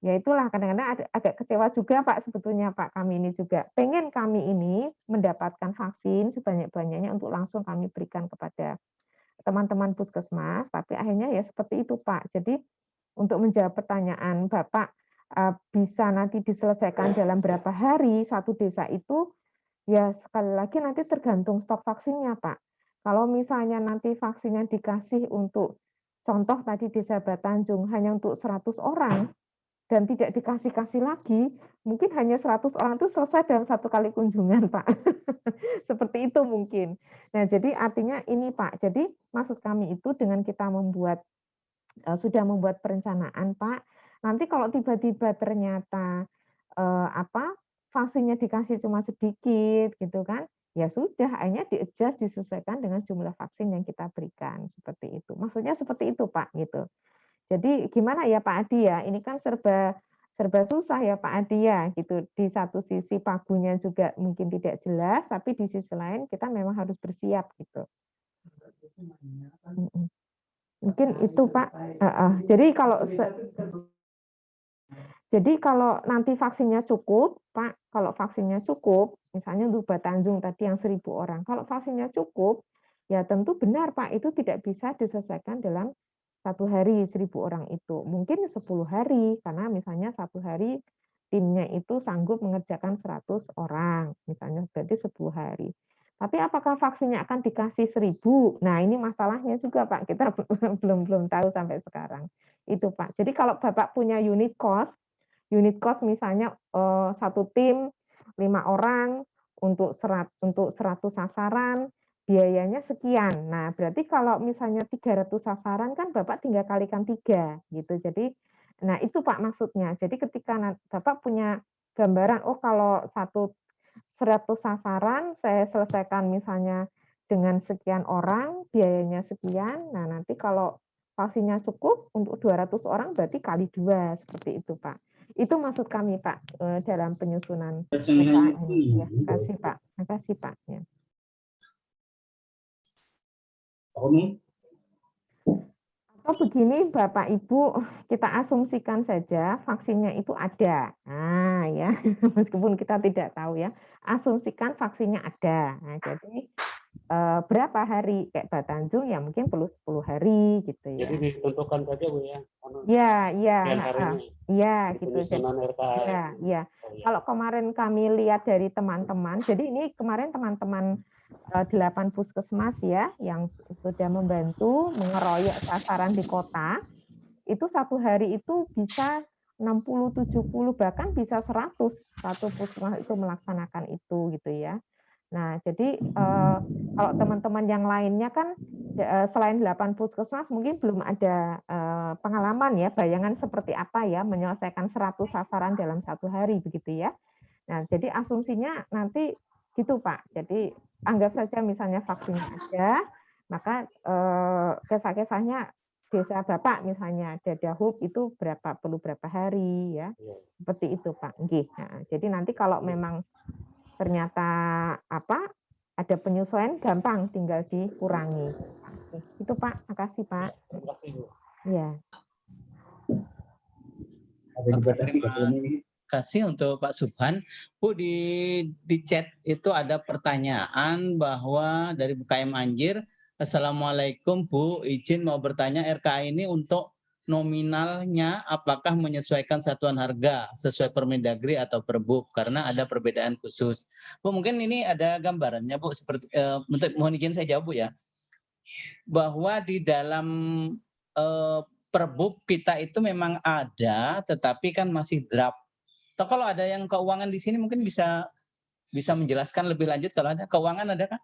ya itulah kadang-kadang agak kecewa juga Pak sebetulnya Pak kami ini juga. Pengen kami ini mendapatkan vaksin sebanyak-banyaknya untuk langsung kami berikan kepada teman-teman puskesmas tapi akhirnya ya seperti itu Pak. Jadi untuk menjawab pertanyaan Bapak eh, bisa nanti diselesaikan dalam berapa hari satu desa itu? Ya sekali lagi nanti tergantung stok vaksinnya Pak. Kalau misalnya nanti vaksinnya dikasih untuk contoh tadi desa Batanjung hanya untuk 100 orang dan tidak dikasih-kasih lagi, mungkin hanya 100 orang itu selesai dalam satu kali kunjungan, Pak. Seperti itu mungkin. Nah, jadi artinya ini, Pak. Jadi maksud kami itu dengan kita membuat uh, sudah membuat perencanaan, Pak. Nanti kalau tiba-tiba ternyata uh, apa vaksinnya dikasih cuma sedikit gitu kan, ya sudah akhirnya di-adjust disesuaikan dengan jumlah vaksin yang kita berikan seperti itu. Maksudnya seperti itu, Pak, gitu. Jadi gimana ya Pak Adi ya, ini kan serba serba susah ya Pak Adi ya gitu. Di satu sisi pagunya juga mungkin tidak jelas, tapi di sisi lain kita memang harus bersiap gitu. Mungkin itu Pak. Uh, uh. Jadi kalau jadi kalau nanti vaksinnya cukup, Pak, kalau vaksinnya cukup, misalnya untuk Batanjung tadi yang seribu orang, kalau vaksinnya cukup, ya tentu benar Pak, itu tidak bisa diselesaikan dalam satu hari seribu orang itu. Mungkin 10 hari karena misalnya satu hari timnya itu sanggup mengerjakan 100 orang misalnya berarti 10 hari. Tapi apakah vaksinnya akan dikasih seribu? Nah ini masalahnya juga Pak. Kita belum belum tahu sampai sekarang itu Pak. Jadi kalau Bapak punya unit cost unit cost misalnya eh, satu tim lima orang untuk serat untuk 100 sasaran biayanya sekian. Nah, berarti kalau misalnya 300 sasaran kan Bapak tinggal kalikan tiga gitu. Jadi, nah itu Pak maksudnya. Jadi ketika Bapak punya gambaran, oh kalau satu 100 sasaran saya selesaikan misalnya dengan sekian orang, biayanya sekian. Nah, nanti kalau vaksinnya cukup untuk 200 orang berarti kali dua seperti itu Pak. Itu maksud kami Pak eh, dalam penyusunan PKN. Ya, kasih Pak. Terima kasih Pak. Ya. Atau begini Bapak Ibu, kita asumsikan saja vaksinnya itu ada. Nah ya, meskipun kita tidak tahu ya, asumsikan vaksinnya ada. Nah, jadi eh, berapa hari kayak Batanjung ya mungkin perlu 10 hari gitu ya. Jadi ditentukan saja Bu ya. Iya, iya. Iya, gitu. Iya, iya. Oh, ya. Kalau kemarin kami lihat dari teman-teman, jadi ini kemarin teman-teman Eh, delapan puskesmas ya yang sudah membantu mengeroyok sasaran di kota itu satu hari itu bisa 60 70 bahkan bisa 100 satu puskesmas itu melaksanakan itu gitu ya. Nah, jadi eh, kalau teman-teman yang lainnya kan eh, selain 8 puskesmas mungkin belum ada eh, pengalaman ya, bayangan seperti apa ya menyelesaikan 100 sasaran dalam satu hari begitu ya. Nah, jadi asumsinya nanti gitu Pak. Jadi anggap saja misalnya vaksinnya ada, maka eh, kisah-kisahnya desa Bapak misalnya ada hub itu berapa perlu berapa hari ya. Iya. Seperti itu Pak. Nah, jadi nanti kalau memang ternyata apa ada penyesuaian gampang tinggal dikurangi. Itu Pak, makasih Pak. Ya, terima kasih Bu. Ya. Ada kasih untuk Pak Subhan. Bu di di chat itu ada pertanyaan bahwa dari BKM Anjir, Assalamualaikum Bu, izin mau bertanya RKA ini untuk nominalnya apakah menyesuaikan satuan harga sesuai Permendagri atau Perbuk karena ada perbedaan khusus. Bu mungkin ini ada gambarannya Bu seperti eh, mohon izin saya jawab Bu ya. Bahwa di dalam eh, kita itu memang ada tetapi kan masih draft atau kalau ada yang keuangan di sini mungkin bisa bisa menjelaskan lebih lanjut kalau ada keuangan ada kan?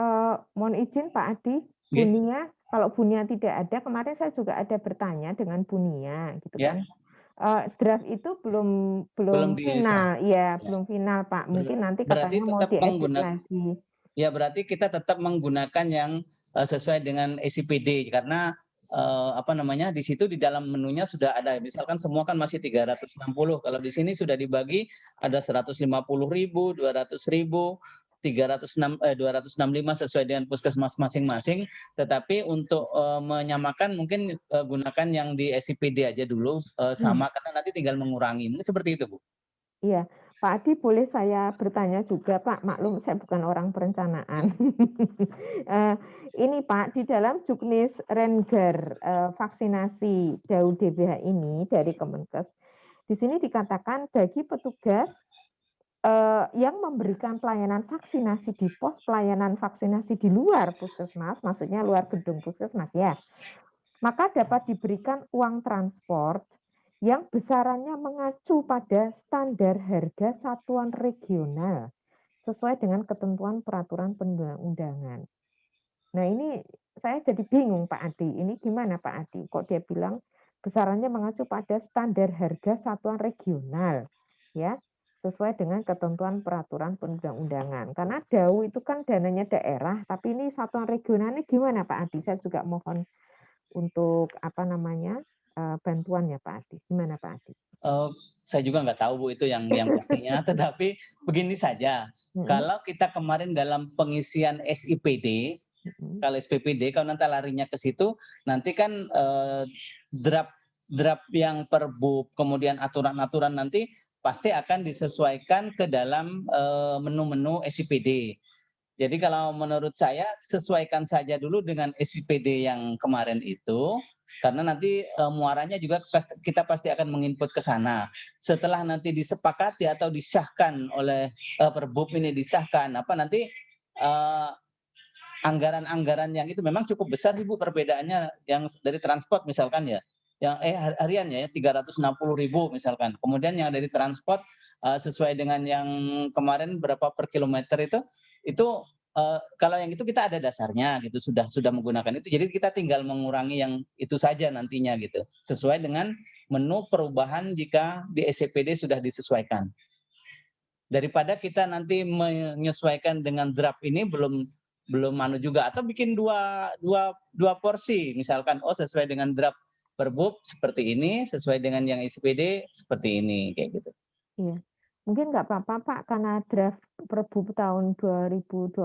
Uh, mohon izin Pak Adi, Bunia, kalau Bunia tidak ada, kemarin saya juga ada bertanya dengan Bunia, gitu yeah. kan. Uh, draft itu belum belum, belum final, ya belum final Pak. Mungkin nanti katanya mau diedit lagi. Ya berarti kita tetap menggunakan yang uh, sesuai dengan SCPD karena eh, apa namanya di situ di dalam menunya sudah ada. Misalkan semua kan masih 360 kalau di sini sudah dibagi ada 150.000 200.000 306 eh, 265 sesuai dengan puskesmas masing-masing. Tetapi untuk eh, menyamakan mungkin eh, gunakan yang di SIPD aja dulu eh, sama karena nanti tinggal mengurangi. Mungkin seperti itu Bu. Iya, Pak Adi boleh saya bertanya juga Pak, maklum saya bukan orang perencanaan. Eh, ini Pak, di dalam juknis Rengar eh, vaksinasi DAU DBH ini dari Kemenkes, di sini dikatakan bagi petugas eh, yang memberikan pelayanan vaksinasi di pos pelayanan vaksinasi di luar puskesmas, maksudnya luar gedung puskesmas ya, maka dapat diberikan uang transport yang besarannya mengacu pada standar harga satuan regional sesuai dengan ketentuan peraturan perundang-undangan. Nah ini saya jadi bingung Pak Adi, ini gimana Pak Adi? Kok dia bilang besarannya mengacu pada standar harga satuan regional, ya sesuai dengan ketentuan peraturan perundang-undangan. Karena DAU itu kan dananya daerah, tapi ini satuan regional ini gimana Pak Adi? Saya juga mohon untuk apa namanya uh, bantuannya Pak Adi. Gimana Pak Adi? Uh, saya juga nggak tahu Bu itu yang yang pastinya, tetapi begini saja. Hmm. Kalau kita kemarin dalam pengisian SIPD, hmm. kalau SPPD, kalau nanti larinya ke situ, nanti kan uh, draft draft yang perbub, kemudian aturan-aturan nanti pasti akan disesuaikan ke dalam menu-menu uh, SIPD. Jadi kalau menurut saya sesuaikan saja dulu dengan SIPD yang kemarin itu karena nanti uh, muaranya juga kita pasti akan menginput ke sana. Setelah nanti disepakati atau disahkan oleh uh, Perbub ini disahkan apa nanti anggaran-anggaran uh, yang itu memang cukup besar Ibu perbedaannya yang dari transport misalkan ya. Yang eh harian ya 360 ribu misalkan. Kemudian yang dari transport uh, sesuai dengan yang kemarin berapa per kilometer itu itu uh, kalau yang itu kita ada dasarnya gitu sudah sudah menggunakan itu. Jadi kita tinggal mengurangi yang itu saja nantinya gitu. Sesuai dengan menu perubahan jika di SCPD sudah disesuaikan. Daripada kita nanti menyesuaikan dengan draft ini belum belum manu juga. Atau bikin dua dua dua porsi. Misalkan oh sesuai dengan draft perbub seperti ini sesuai dengan yang SPD seperti ini kayak gitu. Iya. Mungkin nggak apa-apa Pak, karena draft Perbu tahun 2021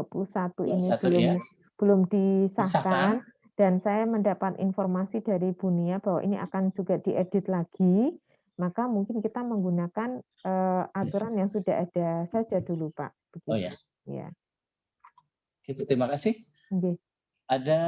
ini belum ya? belum disahkan, disahkan dan saya mendapat informasi dari Bunia bahwa ini akan juga diedit lagi, maka mungkin kita menggunakan uh, aturan yang sudah ada saja dulu Pak. Begitu. Oh ya. Ya. Gitu, terima kasih. Okay. Ada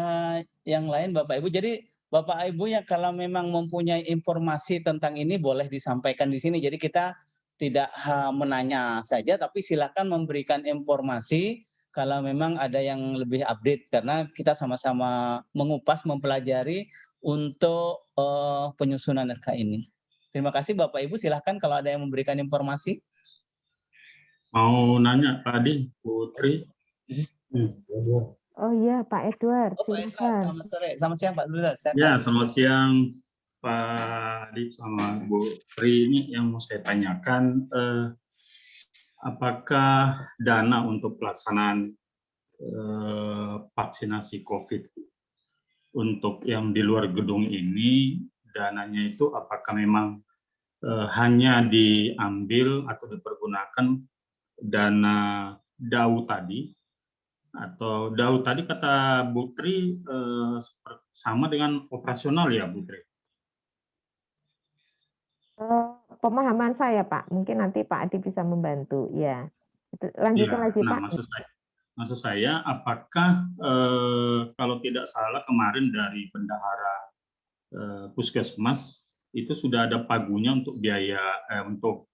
yang lain Bapak Ibu. Jadi Bapak Ibu ya kalau memang mempunyai informasi tentang ini boleh disampaikan di sini. Jadi kita tidak menanya saja, tapi silakan memberikan informasi kalau memang ada yang lebih update karena kita sama-sama mengupas, mempelajari untuk uh, penyusunan RK ini. Terima kasih Bapak Ibu, silahkan kalau ada yang memberikan informasi. Mau nanya Pak Adi, Putri. Hmm. Oh iya Pak Edward, oh, Pak Edward. Selamat sore, selamat siang Pak Edward. Ya, selamat siang Pak Adi sama Bu Pri ini yang mau saya tanyakan, eh, apakah dana untuk pelaksanaan eh, vaksinasi COVID untuk yang di luar gedung ini, dananya itu apakah memang eh, hanya diambil atau dipergunakan dana DAU tadi, atau DAU tadi kata Bu Tri eh, sama dengan operasional ya Bu pemahaman saya Pak, mungkin nanti Pak Adi bisa membantu. Ya, lanjutkan ya, lagi nah, Pak. Maksud saya, maksud saya apakah eh, kalau tidak salah kemarin dari bendahara eh, puskesmas itu sudah ada pagunya untuk biaya eh, untuk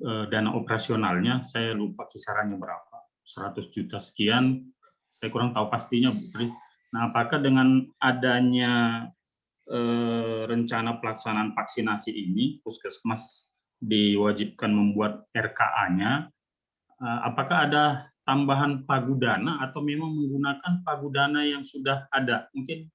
eh, dana operasionalnya. Saya lupa kisarannya berapa, 100 juta sekian. Saya kurang tahu pastinya, Bu Tri. Nah, apakah dengan adanya Eh, rencana pelaksanaan vaksinasi ini, puskesmas diwajibkan membuat RKA-nya, eh, apakah ada tambahan pagudana atau memang menggunakan pagudana yang sudah ada? Mungkin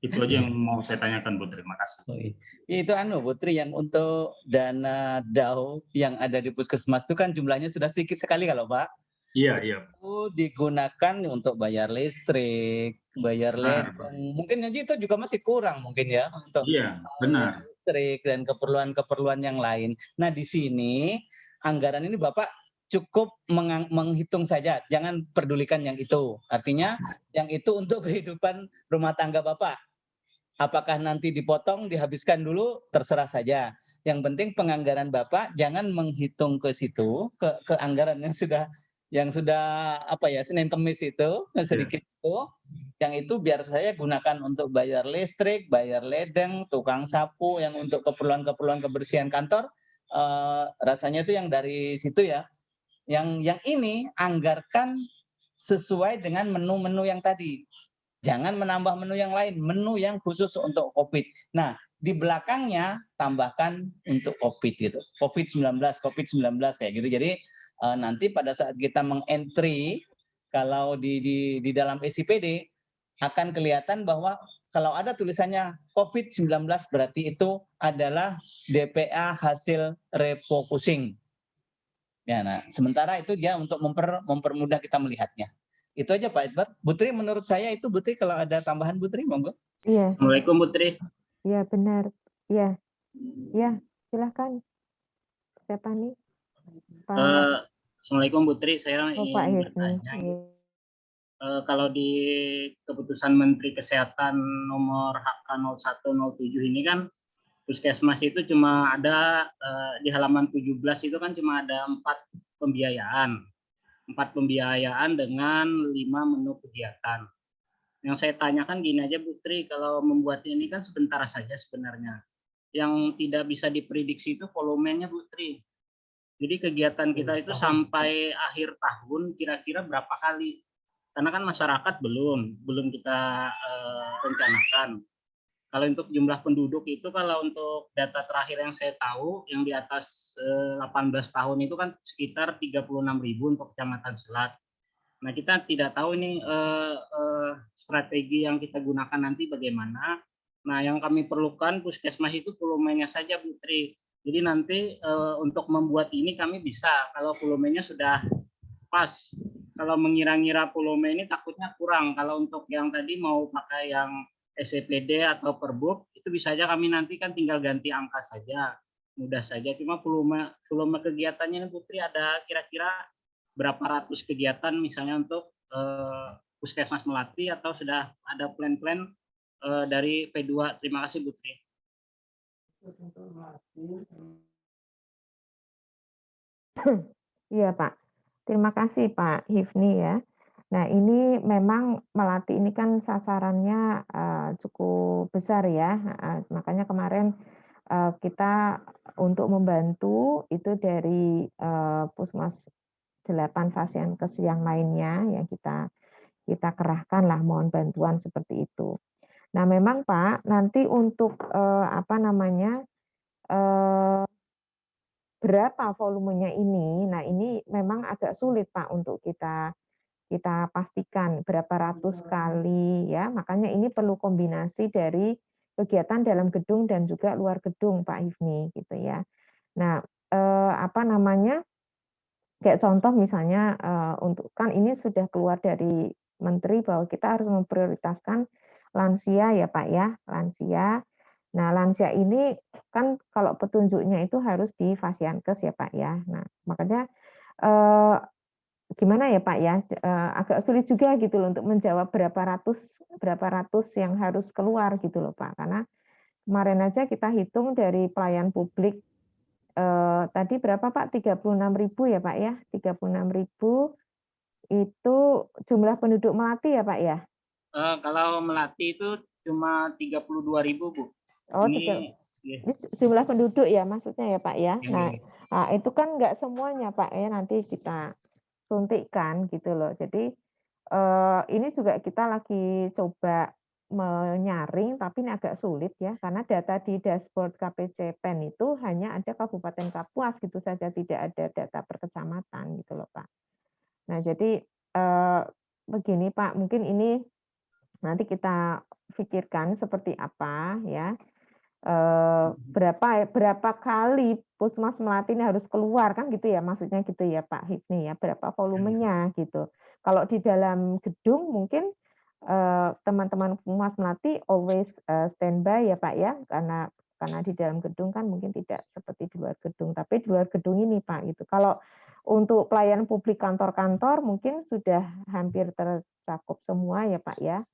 itu aja yang mau saya tanyakan Bu terima kasih. Oh, iya. Itu anu Putri yang untuk dana DAO yang ada di puskesmas itu kan jumlahnya sudah sedikit sekali kalau Pak. Iya, iya. itu digunakan untuk bayar listrik, bayar Benar. ledeng. Mungkin aja itu juga masih kurang mungkin ya untuk Iya, benar. listrik dan keperluan-keperluan yang lain. Nah, di sini anggaran ini Bapak cukup mengang- menghitung saja, jangan pedulikan yang itu. Artinya yang itu untuk kehidupan rumah tangga Bapak. Apakah nanti dipotong, dihabiskan dulu, terserah saja. Yang penting penganggaran Bapak jangan menghitung ke situ, ke, ke anggaran yang sudah yang sudah apa ya Senin Kemis itu sedikit itu yang itu biar saya gunakan untuk bayar listrik, bayar ledeng, tukang sapu yang untuk keperluan-keperluan kebersihan kantor eh, rasanya itu yang dari situ ya. Yang yang ini anggarkan sesuai dengan menu-menu yang tadi. Jangan menambah menu yang lain, menu yang khusus untuk Covid. Nah, di belakangnya tambahkan untuk Covid gitu. Covid-19, Covid-19 kayak gitu. Jadi eh, nanti pada saat kita mengentry kalau di di di dalam SIPD akan kelihatan bahwa kalau ada tulisannya COVID-19 berarti itu adalah DPA hasil refocusing. Ya, nah, sementara itu dia untuk memper, mempermudah kita melihatnya. Itu aja Pak Edward. Butri menurut saya itu Butri kalau ada tambahan Butri monggo. Iya, Assalamualaikum Putri. iya benar. Iya, iya silahkan. Siapa nih? Pak, Eh, Assalamualaikum Putri. Saya oh, Pak ingin Hifni. bertanya. Eh, kalau di keputusan Menteri Kesehatan nomor HK0107 ini kan puskesmas itu cuma ada eh, di halaman 17 itu kan cuma ada empat pembiayaan, empat pembiayaan dengan lima menu kegiatan. Yang saya tanyakan gini aja Putri, kalau membuat ini kan sebentar saja sebenarnya. Yang tidak bisa diprediksi itu volumenya Putri. Jadi kegiatan kita itu sampai akhir tahun kira-kira berapa kali? Karena kan masyarakat belum, belum kita eh, rencanakan. Kalau untuk jumlah penduduk itu kalau untuk data terakhir yang saya tahu yang di atas eh, 18 tahun itu kan sekitar 36.000 untuk Kecamatan Selat. Nah, kita tidak tahu ini eh, eh, strategi yang kita gunakan nanti bagaimana. Nah, yang kami perlukan puskesmas itu volumenya saja, Putri. Jadi nanti eh, untuk membuat ini kami bisa kalau volumenya sudah pas. Kalau mengira-ngira volume ini takutnya kurang. Kalau untuk yang tadi mau pakai yang SCPD atau Perbuk itu bisa aja kami nanti kan tinggal ganti angka saja. Mudah saja. Cuma volume volume kegiatannya ini Putri ada kira-kira berapa ratus kegiatan misalnya untuk eh, Puskesmas Melati atau sudah ada plan-plan eh, dari P2. Terima kasih Putri. Iya Pak, terima kasih Pak Hifni ya. Nah ini memang Melati ini kan sasarannya eh, cukup besar ya, Eh, makanya kemarin eh, kita untuk membantu itu dari eh, Pusmas 8 Fasiankes yang lainnya yang kita kita kerahkan lah mohon bantuan seperti itu. Nah memang Pak nanti untuk eh, apa namanya eh, berapa volumenya ini. Nah, ini memang agak sulit Pak untuk kita kita pastikan berapa ratus kali ya. Makanya ini perlu kombinasi dari kegiatan dalam gedung dan juga luar gedung Pak Hifni gitu ya. Nah, eh, apa namanya? Kayak contoh misalnya eh, untuk kan ini sudah keluar dari menteri bahwa kita harus memprioritaskan lansia ya Pak ya, lansia. Nah, lansia ini kan kalau petunjuknya itu harus di Fasiankes ya Pak ya. Nah, makanya eh, gimana ya Pak ya, eh, agak sulit juga gitu loh untuk menjawab berapa ratus berapa ratus yang harus keluar gitu loh Pak. Karena kemarin aja kita hitung dari pelayan publik eh, tadi berapa Pak? 36.000 ya Pak ya. 36.000 itu jumlah penduduk Melati ya Pak ya. Eh, kalau Melati itu cuma 32.000 Bu. Oh, ini tiga- ya, ini jumlah penduduk ya maksudnya ya Pak ya. ya, Nah, ya. Nah, itu kan nggak semuanya Pak ya nanti kita suntikkan gitu loh. Jadi eh, ini juga kita lagi coba menyaring tapi ini agak sulit ya karena data di dashboard KPC PEN itu hanya ada Kabupaten Kapuas gitu saja tidak ada data per kecamatan gitu loh Pak. Nah, jadi eh, begini Pak, mungkin ini nanti kita pikirkan seperti apa ya. eh, berapa berapa kali Puskesmas Melati ini harus keluar kan gitu ya maksudnya gitu ya Pak Hipni ya berapa volumenya gitu. Kalau di dalam gedung mungkin eh, teman-teman Puskesmas Melati always eh, standby ya Pak ya karena karena di dalam gedung kan mungkin tidak seperti di luar gedung tapi di luar gedung ini Pak gitu. Kalau untuk pelayanan publik kantor-kantor mungkin sudah hampir tercakup semua ya Pak ya.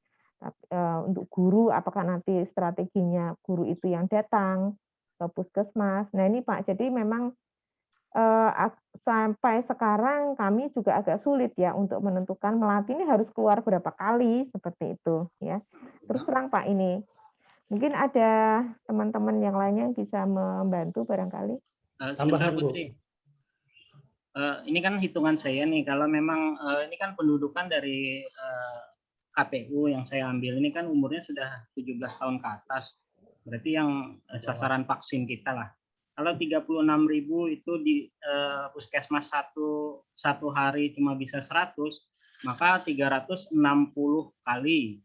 Eh, untuk guru apakah nanti strateginya guru itu yang datang ke puskesmas. Nah ini Pak, jadi memang eh, sampai sekarang kami juga agak sulit ya untuk menentukan melati ini harus keluar berapa kali seperti itu ya. Terus terang Pak ini, mungkin ada teman-teman yang lainnya yang bisa membantu barangkali. Eh, Tambahan, Bu. Putri. Eh, ini kan hitungan saya nih, kalau memang eh, ini kan pendudukan dari eh, KPU yang saya ambil ini kan umurnya sudah 17 tahun ke atas. Berarti yang eh, sasaran vaksin kita lah. Kalau 36.000 itu di eh, puskesmas satu satu hari cuma bisa 100, maka 360 kali.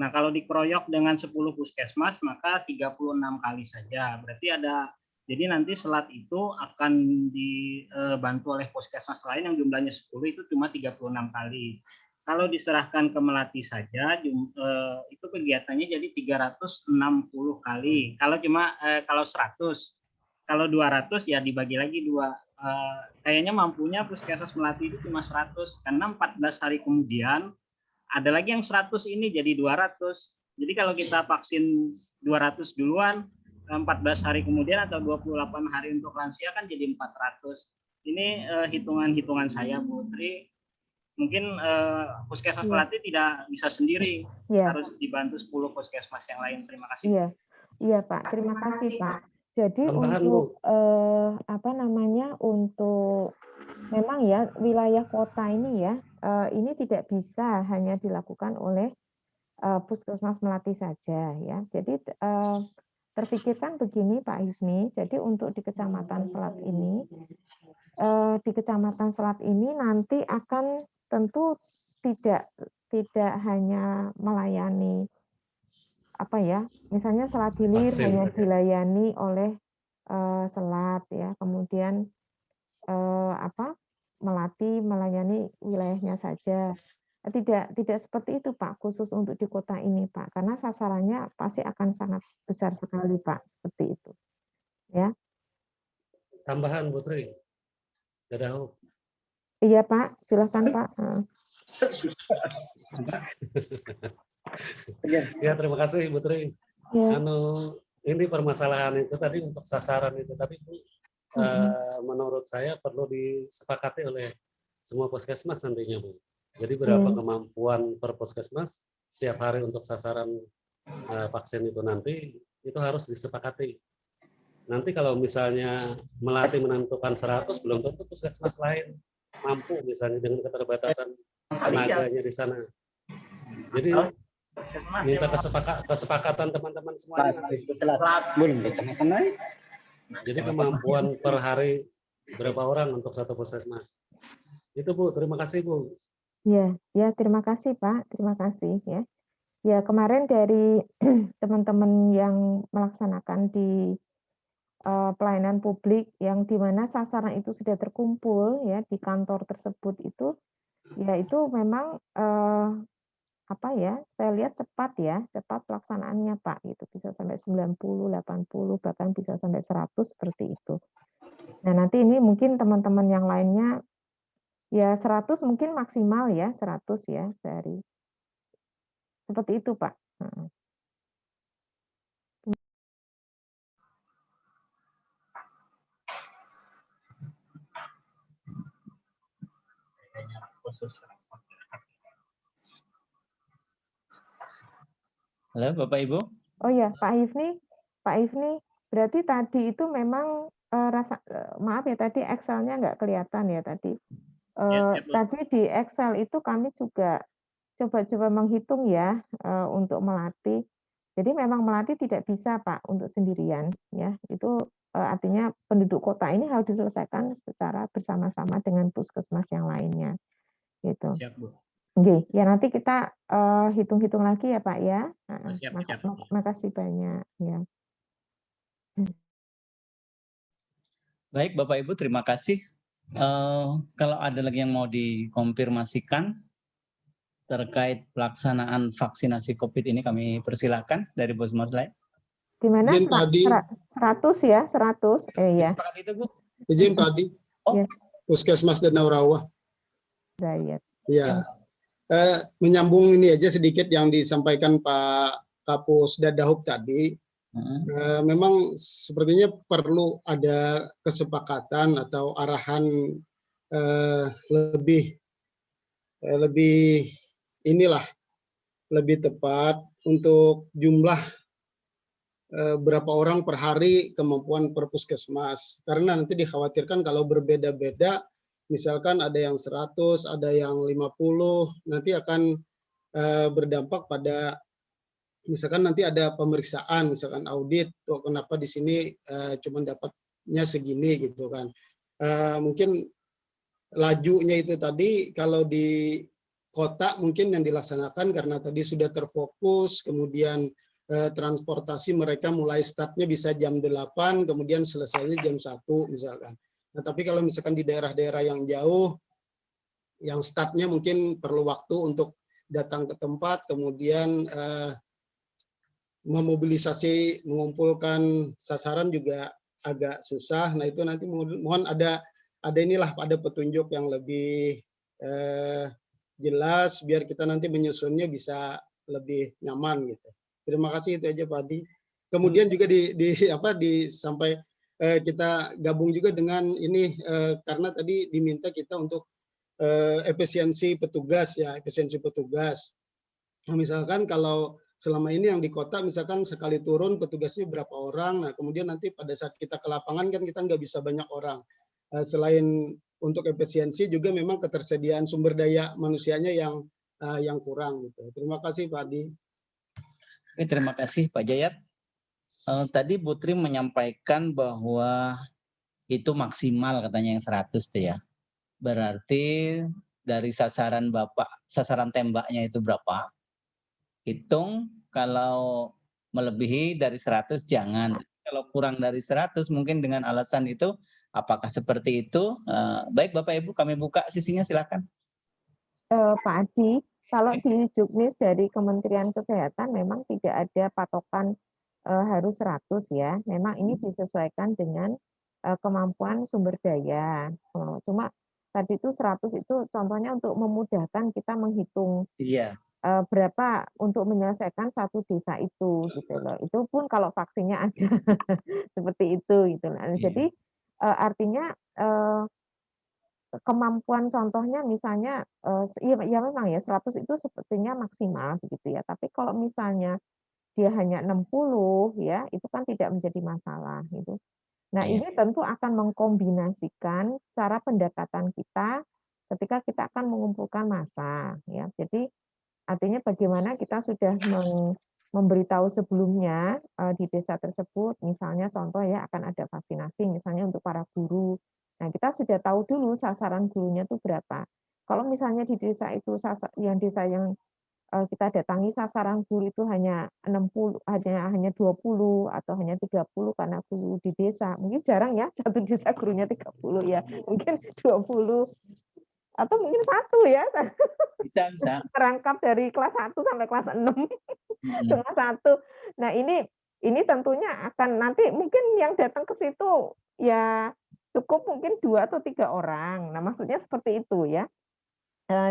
Nah, kalau dikeroyok dengan 10 puskesmas maka 36 kali saja. Berarti ada jadi nanti selat itu akan dibantu oleh puskesmas lain yang jumlahnya 10 itu cuma 36 kali. Kalau diserahkan ke Melati saja eh, itu kegiatannya jadi 360 kali. Kalau cuma eh, kalau 100, kalau 200 ya dibagi lagi dua. Eh, kayaknya mampunya puskesmas Melati itu cuma 100 karena 14 hari kemudian ada lagi yang 100 ini jadi 200. Jadi kalau kita vaksin 200 duluan, 14 hari kemudian atau 28 hari untuk lansia kan jadi 400. Ini eh, hitungan-hitungan saya, Putri. Mungkin eh, puskesmas Iya. Melati tidak bisa sendiri, Ya. harus dibantu 10 puskesmas yang lain. Terima kasih. Iya, iya Pak. Terima kasih Pak. Jadi Tambahan, untuk eh, apa namanya untuk memang ya wilayah kota ini ya eh, ini tidak bisa hanya dilakukan oleh eh, puskesmas melati saja ya. Jadi eh, terpikirkan begini Pak Hifni. Jadi untuk di kecamatan Selat ini di kecamatan Selat ini nanti akan tentu tidak tidak hanya melayani apa ya misalnya Selat Hilir Vaksin hanya saja. dilayani oleh eh, Selat ya kemudian eh, apa Melati melayani wilayahnya saja tidak tidak seperti itu Pak khusus untuk di kota ini Pak karena sasarannya pasti akan sangat besar sekali Pak seperti itu ya Tambahan Putri. Dadah. iya Pak silahkan Pak Eh. Ya terima kasih Putri. ya Anu ini permasalahan itu tadi untuk sasaran itu tapi Bu, eh, menurut saya perlu disepakati oleh semua puskesmas nantinya Bu. Jadi berapa Hmm. kemampuan per puskesmas setiap hari untuk sasaran eh, vaksin itu nanti itu harus disepakati. Nanti kalau misalnya melatih menentukan 100 belum tentu puskesmas lain mampu misalnya dengan keterbatasan tenaganya di sana. Jadi minta kesepaka- kesepakatan teman-teman semuanya. nanti. Jadi kemampuan per hari berapa orang untuk satu puskesmas. Itu Bu, terima kasih Bu. Ya, ya terima kasih Pak, terima kasih ya. Ya kemarin dari teman-teman yang melaksanakan di eh, pelayanan publik yang di mana sasaran itu sudah terkumpul ya di kantor tersebut itu, ya itu memang eh, apa ya? Saya lihat cepat ya, cepat pelaksanaannya Pak. Itu bisa sampai 90, 80 bahkan bisa sampai 100 seperti itu. Nah nanti ini mungkin teman-teman yang lainnya Ya 100 mungkin maksimal ya, 100 ya sehari. Seperti itu, Pak. Halo Bapak Ibu. Oh ya, Pak Hifni, Pak Hifni, berarti tadi itu memang eh, rasa eh, maaf ya tadi Excel-nya nggak kelihatan ya tadi. Eh, siap, Bu. tadi di Excel itu kami juga coba-coba menghitung ya eh, untuk melatih. Jadi memang melatih tidak bisa Pak untuk sendirian ya. Itu eh, artinya penduduk kota ini harus diselesaikan secara bersama-sama dengan puskesmas yang lainnya. Gitu. Siap, Bu. Oke, ya nanti kita eh, hitung-hitung lagi ya Pak ya. Heeh, siap, maka- siap. mak- Makasih banyak ya. Baik, Bapak Ibu, terima kasih. Uh, kalau ada lagi yang mau dikonfirmasikan terkait pelaksanaan vaksinasi COVID ini kami persilahkan dari Bos Maslai. Di mana? Izin tadi. 100 ya, 100. Eh ya. Sepakat itu, Bu? Izin tadi. Oh. Ya. Puskesmas Danau Rawa. Dayat. Ya. Eh, menyambung ini aja sedikit yang disampaikan Pak Kapus Dadahub tadi. Hmm. Eh, memang sepertinya perlu ada kesepakatan atau arahan eh, lebih eh, lebih inilah lebih tepat untuk jumlah eh, berapa orang per hari kemampuan per puskesmas karena nanti dikhawatirkan kalau berbeda-beda misalkan ada yang 100 ada yang 50 nanti akan eh, berdampak pada misalkan nanti ada pemeriksaan, misalkan audit, tuh kenapa di sini uh, cuma dapatnya segini gitu kan. Uh, mungkin lajunya itu tadi kalau di kota mungkin yang dilaksanakan karena tadi sudah terfokus, kemudian transportasi mereka mulai startnya bisa jam 8, kemudian selesainya jam 1 misalkan. Nah tapi kalau misalkan di daerah-daerah yang jauh, yang startnya mungkin perlu waktu untuk datang ke tempat, kemudian uh, memobilisasi mengumpulkan sasaran juga agak susah. Nah itu nanti mohon ada ada inilah ada petunjuk yang lebih eh, jelas biar kita nanti menyusunnya bisa lebih nyaman gitu. Terima kasih itu aja Pak Adi. Kemudian juga di, di apa di sampai eh, kita gabung juga dengan ini eh, karena tadi diminta kita untuk eh, efisiensi petugas ya efisiensi petugas. Nah, misalkan kalau selama ini yang di kota misalkan sekali turun petugasnya berapa orang, nah kemudian nanti pada saat kita ke lapangan kan kita nggak bisa banyak orang. Uh, selain untuk efisiensi juga memang ketersediaan sumber daya manusianya yang uh, yang kurang gitu. Terima kasih Pak Adi. Oke, terima kasih Pak Jayat. Uh, tadi Putri menyampaikan bahwa itu maksimal katanya yang 100 tuh ya. Berarti dari sasaran Bapak, sasaran tembaknya itu berapa? hitung kalau melebihi dari 100 jangan. Kalau kurang dari 100 mungkin dengan alasan itu apakah seperti itu? Uh, baik Bapak Ibu kami buka sisinya silakan. Uh, Pak Adi, kalau di Juknis dari Kementerian Kesehatan memang tidak ada patokan uh, harus 100 ya. Memang ini disesuaikan dengan uh, kemampuan sumber daya. Uh, cuma tadi itu 100 itu contohnya untuk memudahkan kita menghitung iya uh, berapa untuk menyelesaikan satu desa itu gitu loh. Itu pun kalau vaksinnya ada seperti itu gitu. Nah, jadi uh, artinya uh, kemampuan contohnya misalnya ya, ya memang ya 100 itu sepertinya maksimal begitu ya. Tapi kalau misalnya dia hanya 60 ya, itu kan tidak menjadi masalah gitu. Nah, iya. ini tentu akan mengkombinasikan cara pendekatan kita ketika kita akan mengumpulkan massa ya. Jadi Artinya bagaimana kita sudah memberitahu sebelumnya uh, di desa tersebut, misalnya contoh ya akan ada vaksinasi misalnya untuk para guru. Nah, kita sudah tahu dulu sasaran gurunya itu berapa. Kalau misalnya di desa itu yang desa yang kita datangi sasaran guru itu hanya 60 hanya hanya 20 atau hanya 30 karena guru di desa. Mungkin jarang ya satu desa gurunya 30 ya. Mungkin 20 atau mungkin satu ya bisa bisa merangkap dari kelas 1 sampai kelas 6 hmm. cuma satu nah ini ini tentunya akan nanti mungkin yang datang ke situ ya cukup mungkin dua atau tiga orang nah maksudnya seperti itu ya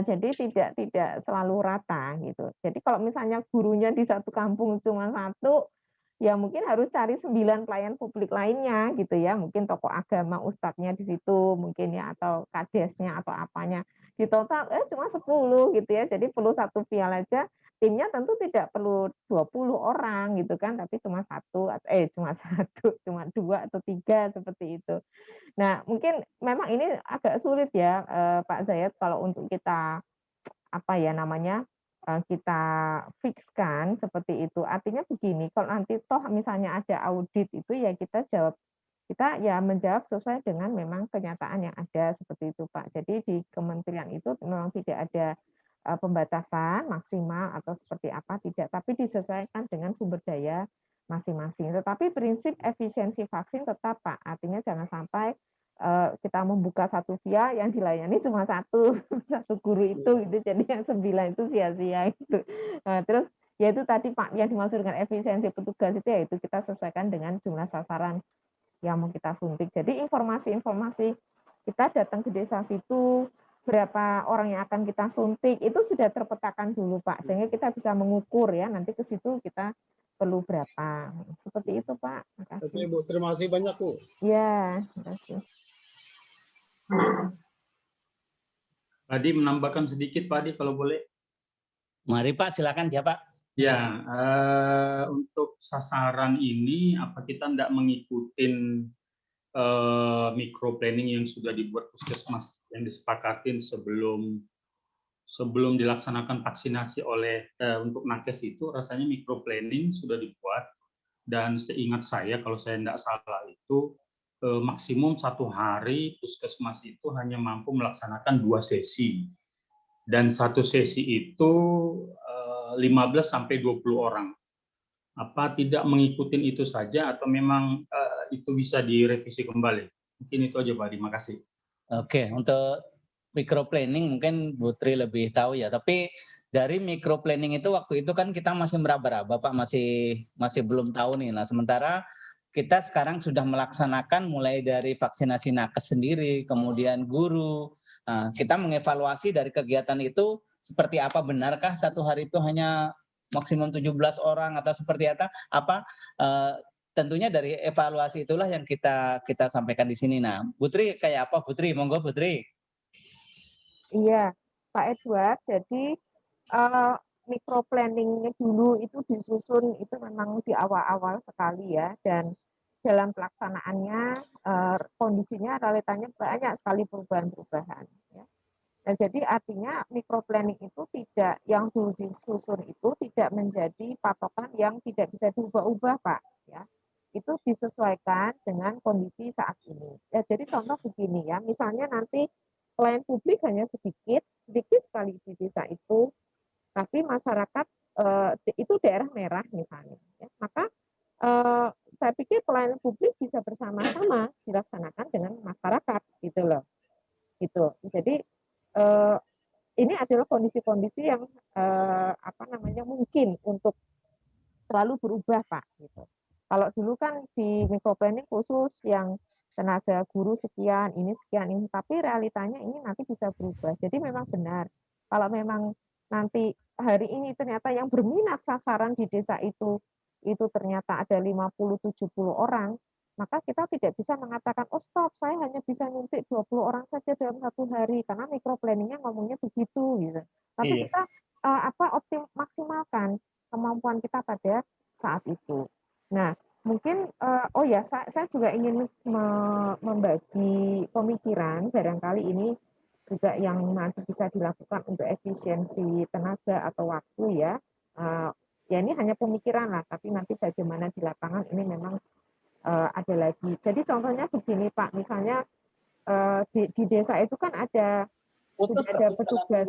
jadi tidak tidak selalu rata gitu. Jadi kalau misalnya gurunya di satu kampung cuma satu ya mungkin harus cari sembilan pelayan publik lainnya gitu ya. Mungkin tokoh agama ustadznya di situ mungkin ya atau kadesnya atau apanya. Di total eh cuma 10 gitu ya. Jadi perlu satu piala aja timnya tentu tidak perlu 20 orang gitu kan tapi cuma satu eh cuma satu cuma dua atau tiga seperti itu nah mungkin memang ini agak sulit ya eh, Pak Zayat kalau untuk kita apa ya namanya Eh, kita fixkan seperti itu. Artinya begini, kalau nanti toh misalnya ada audit itu ya kita jawab kita ya menjawab sesuai dengan memang kenyataan yang ada seperti itu Pak. Jadi di kementerian itu memang tidak ada pembatasan maksimal atau seperti apa tidak, tapi disesuaikan dengan sumber daya masing-masing. Tetapi prinsip efisiensi vaksin tetap Pak, artinya jangan sampai uh, kita membuka satu via yang dilayani cuma satu satu guru itu gitu jadi yang sembilan itu sia-sia itu nah, terus ya itu tadi Pak yang dimaksud dengan efisiensi petugas itu ya itu kita sesuaikan dengan jumlah sasaran yang mau kita suntik. Jadi informasi-informasi kita datang ke desa situ, berapa orang yang akan kita suntik, itu sudah terpetakan dulu Pak, sehingga kita bisa mengukur ya, nanti ke situ kita perlu berapa. Seperti itu Pak. Makasih. Oke Bu, terima kasih banyak Bu. Ya, terima kasih. Tadi menambahkan sedikit Pak Adi kalau boleh. Mari Pak, silakan ya Pak. Ya, uh, untuk sasaran ini apa kita tidak mengikuti uh, micro planning yang sudah dibuat puskesmas yang disepakatin sebelum sebelum dilaksanakan vaksinasi oleh uh, untuk nakes itu rasanya micro planning sudah dibuat dan seingat saya kalau saya tidak salah itu uh, maksimum satu hari puskesmas itu hanya mampu melaksanakan dua sesi dan satu sesi itu 15 sampai 20 orang. Apa tidak mengikuti itu saja atau memang uh, itu bisa direvisi kembali? Mungkin itu aja Pak, terima kasih. Oke, untuk micro planning mungkin Putri lebih tahu ya, tapi dari micro planning itu waktu itu kan kita masih meraba-raba Pak, masih masih belum tahu nih. Nah, sementara kita sekarang sudah melaksanakan mulai dari vaksinasi nakes sendiri, kemudian guru. Nah, kita mengevaluasi dari kegiatan itu seperti apa benarkah satu hari itu hanya maksimum 17 orang atau seperti apa apa uh, tentunya dari evaluasi itulah yang kita kita sampaikan di sini nah Putri kayak apa Putri monggo Putri iya Pak Edward jadi uh, micro planningnya dulu itu disusun itu memang di awal-awal sekali ya dan dalam pelaksanaannya uh, kondisinya realitanya banyak sekali perubahan-perubahan ya. Nah, jadi artinya microplanning itu tidak yang dulu disusun itu tidak menjadi patokan yang tidak bisa diubah-ubah, Pak, ya. Itu disesuaikan dengan kondisi saat ini. Ya, jadi contoh begini ya, misalnya nanti pelayan publik hanya sedikit, sedikit sekali di desa itu, tapi masyarakat eh, itu daerah merah misalnya, ya. maka eh, saya pikir pelayanan publik bisa bersama-sama dilaksanakan dengan masyarakat gitu loh. Gitu. Jadi uh, ini adalah kondisi-kondisi yang uh, apa namanya mungkin untuk selalu berubah pak gitu. Kalau dulu kan di microplanning khusus yang tenaga guru sekian, ini sekian ini, tapi realitanya ini nanti bisa berubah. Jadi memang benar kalau memang nanti hari ini ternyata yang berminat sasaran di desa itu itu ternyata ada 50 70 orang, maka kita tidak bisa mengatakan, oh stop, saya hanya bisa nyuntik 20 orang saja dalam satu hari, karena micro planningnya ngomongnya begitu. gitu. Tapi iya. kita uh, apa optim maksimalkan kemampuan kita pada saat itu. Nah, mungkin uh, oh ya saya, saya juga ingin me membagi pemikiran. Barangkali ini juga yang nanti bisa dilakukan untuk efisiensi tenaga atau waktu ya. Uh, ya ini hanya pemikiran lah, tapi nanti bagaimana di lapangan ini memang uh, ada lagi. Jadi contohnya begini Pak, misalnya uh, di, di desa itu kan ada Putus, ada petugas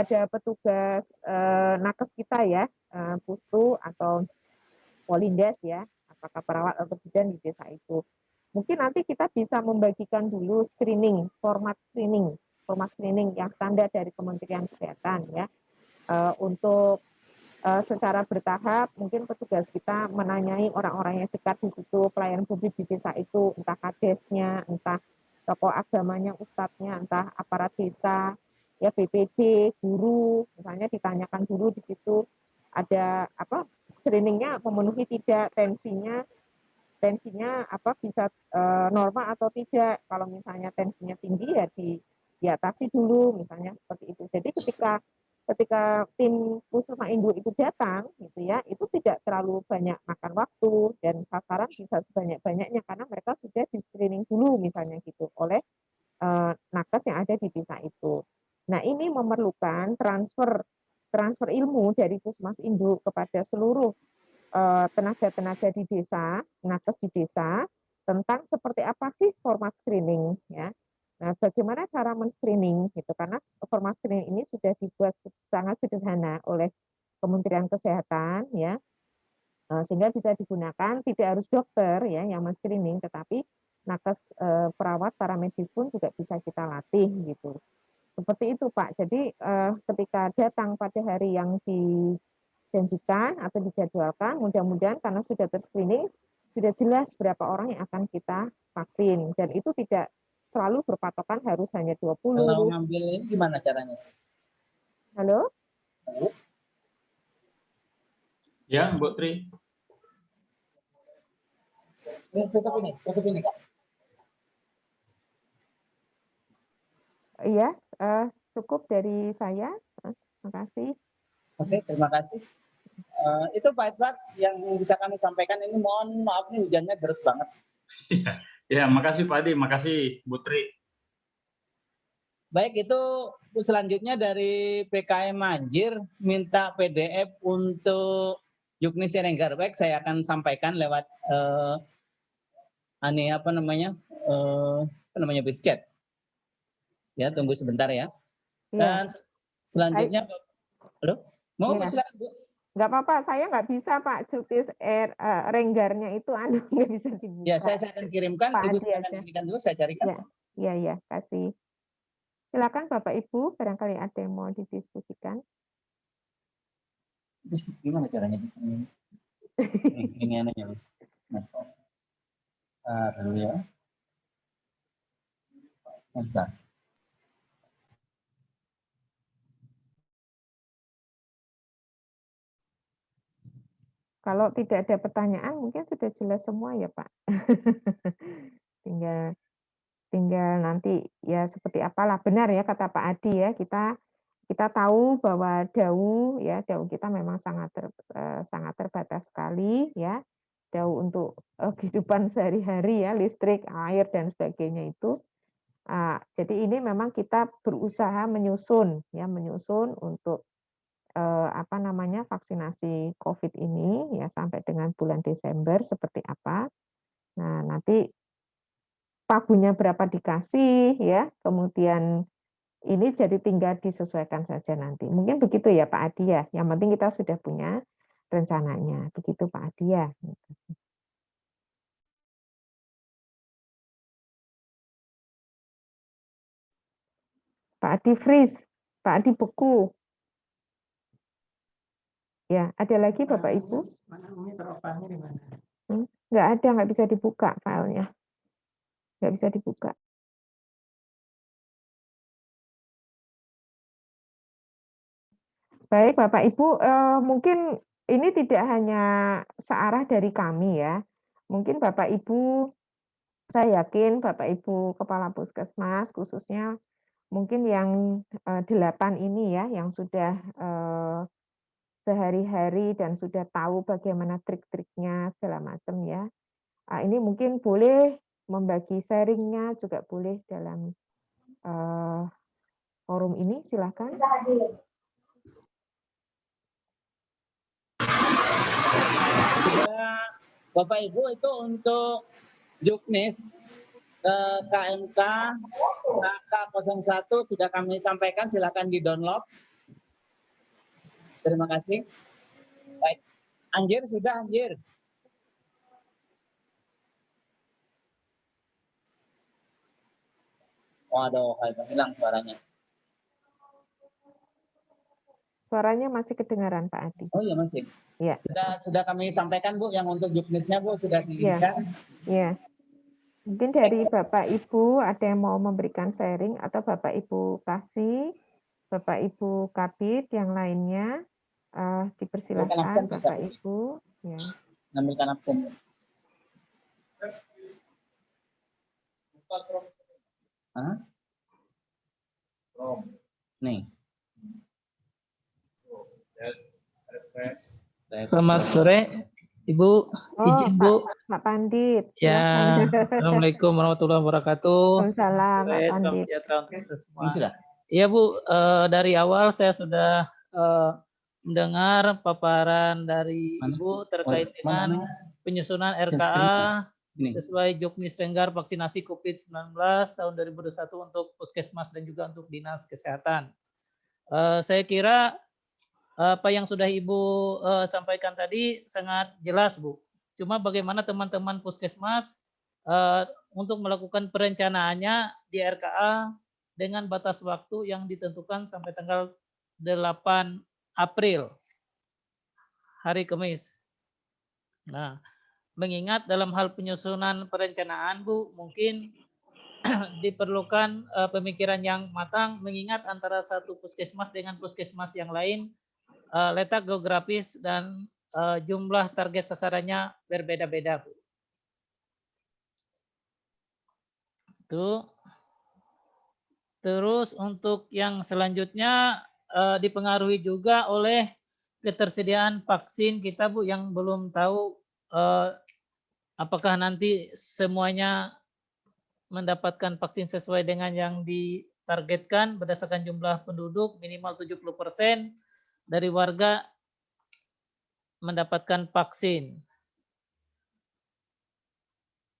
ada petugas uh, nakes kita ya, uh, pustu atau polindes ya, apakah perawat atau bidan di desa itu. Mungkin nanti kita bisa membagikan dulu screening, format screening, format screening yang standar dari Kementerian Kesehatan ya, uh, untuk uh, secara bertahap mungkin petugas kita menanyai orang-orang yang dekat di situ pelayan publik di desa itu entah kadesnya entah tokoh agamanya ustadznya entah aparat desa ya BPD guru misalnya ditanyakan dulu di situ ada apa screeningnya memenuhi tidak tensinya tensinya apa bisa e, normal atau tidak kalau misalnya tensinya tinggi ya di diatasi dulu misalnya seperti itu jadi ketika ketika tim Pusma Indo itu datang gitu ya itu tidak terlalu banyak makan waktu dan sasaran bisa sebanyak-banyaknya karena mereka sudah di screening dulu misalnya gitu oleh uh, nakes yang ada di desa itu. Nah ini memerlukan transfer transfer ilmu dari Pusmas Induk kepada seluruh eh, tenaga-tenaga di desa, nakes di desa tentang seperti apa sih format screening ya Nah, bagaimana cara men-screening gitu karena format screening ini sudah dibuat sangat sederhana oleh Kementerian Kesehatan ya. Eh, sehingga bisa digunakan tidak harus dokter ya yang men-screening, tetapi nakes eh, perawat, para medis pun juga bisa kita latih gitu. Seperti itu Pak. Jadi eh, ketika datang pada hari yang dijanjikan atau dijadwalkan, mudah-mudahan karena sudah terscreening sudah jelas berapa orang yang akan kita vaksin dan itu tidak selalu berpatokan harus hanya 20. Kalau ngambil ini gimana caranya? Halo? Ya, Bu Tri. Ini tutup ini, tutup ini Kak. Iya, eh, cukup dari saya. Eh, Terima kasih. Oke, terima kasih. Eh, itu Pak Edward yang bisa kami sampaikan ini mohon maaf nih hujannya deras banget. Ya, makasih Pak Adi, makasih Bu Tri. Baik, itu selanjutnya dari PKM Manjir minta PDF untuk Yukni Serenggar. Baik, saya akan sampaikan lewat eh, ane apa namanya? eh, apa namanya bisket. Ya, tunggu sebentar ya. Iya, Dan selanjutnya Halo? Mau Iya. silakan Bu. nggak apa-apa. Saya nggak bisa Pak Jukis er, eh, renggarnya itu anu nggak bisa dibuka. Ya, saya, saya akan kirimkan. Pak Ibu silakan aja. kirimkan dulu, saya carikan. Ya. Iya, iya, kasih. Silakan Bapak Ibu, barangkali ada yang mau didiskusikan. Terus gimana caranya bisa ini? Ini, anehnya, Bis. Nah, ah, dulu ya. Bentar. Kalau tidak ada pertanyaan, mungkin sudah jelas semua ya Pak. tinggal tinggal nanti ya seperti apalah. Benar ya kata Pak Adi ya kita kita tahu bahwa dau ya dau kita memang sangat ter, eh, sangat terbatas sekali ya. Dau untuk eh, kehidupan sehari-hari ya listrik air dan sebagainya itu. Ah, jadi ini memang kita berusaha menyusun ya menyusun untuk eh, apa namanya vaksinasi COVID ini ya sampai dengan bulan Desember seperti apa. Nah nanti pagunya berapa dikasih ya, kemudian ini jadi tinggal disesuaikan saja nanti. Mungkin begitu ya Pak Adi ya. Yang penting kita sudah punya rencananya. Begitu Pak Adi ya. Pak Adi freeze, Pak Adi beku. Ya, ada lagi Bapak Ibu? Mana monitor opannya di mana? Nggak ada, nggak bisa dibuka filenya. Nggak bisa dibuka. Baik, Bapak Ibu, eh, mungkin ini tidak hanya searah dari kami ya. Mungkin Bapak Ibu, saya yakin Bapak Ibu Kepala Puskesmas khususnya mungkin yang eh, delapan ini ya, yang sudah eh, sehari-hari dan sudah tahu bagaimana trik-triknya segala macam ya. Ah, ini mungkin boleh membagi sharingnya juga boleh dalam eh, forum ini, silahkan. Bapak Ibu itu untuk Juknis eh, KMK KK01 sudah kami sampaikan silakan di download. Terima kasih. Baik. Anjir sudah anjir. Waduh, hilang suaranya. Suaranya masih kedengaran Pak Adi. Oh iya masih. Iya. Sudah sudah kami sampaikan Bu yang untuk juknisnya Bu sudah dikirimkan. Ya. Mungkin dari Bapak Ibu ada yang mau memberikan sharing atau Bapak Ibu kasih, Bapak Ibu Kabit yang lainnya eh, absen dipersilahkan bisa. Bapak Ibu. Ya. Ambilkan absen. Hah? Nih. Selamat sore, Ibu. Oh, Izin Pak, Bu. Pak Pandit. Ya, silakan. Assalamualaikum warahmatullahi wabarakatuh. Waalaikumsalam, Pak Sore, Salam Pandit. sejahtera untuk kita semua. Ini sudah. Iya Bu, eh, dari awal saya sudah eh, mendengar paparan dari Mana? Ibu terkait mana dengan penyusunan RKA Ini. sesuai Juknis Renggar vaksinasi COVID-19 tahun 2021 untuk puskesmas dan juga untuk dinas kesehatan. Eh, saya kira apa yang sudah Ibu eh, sampaikan tadi sangat jelas, Bu. Cuma bagaimana teman-teman puskesmas eh, untuk melakukan perencanaannya di RKA dengan batas waktu yang ditentukan sampai tanggal 8 April, hari Kamis. Nah, mengingat dalam hal penyusunan perencanaan, Bu, mungkin diperlukan eh, pemikiran yang matang, mengingat antara satu puskesmas dengan puskesmas yang lain eh, letak geografis dan eh, jumlah target sasarannya berbeda-beda, Bu. Itu. Terus untuk yang selanjutnya eh, dipengaruhi juga oleh ketersediaan vaksin kita, Bu, yang belum tahu eh, apakah nanti semuanya mendapatkan vaksin sesuai dengan yang ditargetkan berdasarkan jumlah penduduk minimal 70% dari warga mendapatkan vaksin.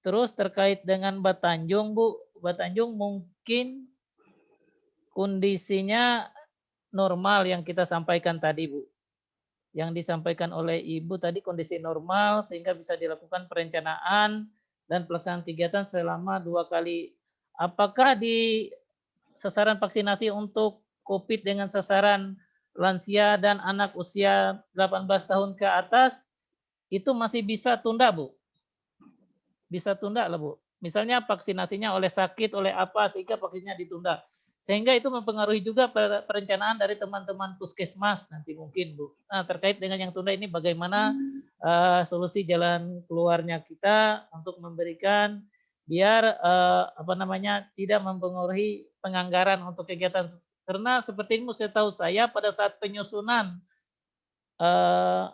Terus terkait dengan Batanjung, Bu, Batanjung mungkin kondisinya normal yang kita sampaikan tadi, Bu. Yang disampaikan oleh Ibu tadi kondisi normal sehingga bisa dilakukan perencanaan dan pelaksanaan kegiatan selama dua kali. Apakah di sasaran vaksinasi untuk COVID dengan sasaran lansia dan anak usia 18 tahun ke atas itu masih bisa tunda, Bu? Bisa tunda lah, Bu. Misalnya vaksinasinya oleh sakit, oleh apa, sehingga vaksinnya ditunda. Sehingga itu mempengaruhi juga perencanaan dari teman-teman puskesmas nanti mungkin Bu. Nah terkait dengan yang tunda ini bagaimana uh, solusi jalan keluarnya kita untuk memberikan biar uh, apa namanya tidak mempengaruhi penganggaran untuk kegiatan karena seperti ini saya tahu saya pada saat penyusunan uh,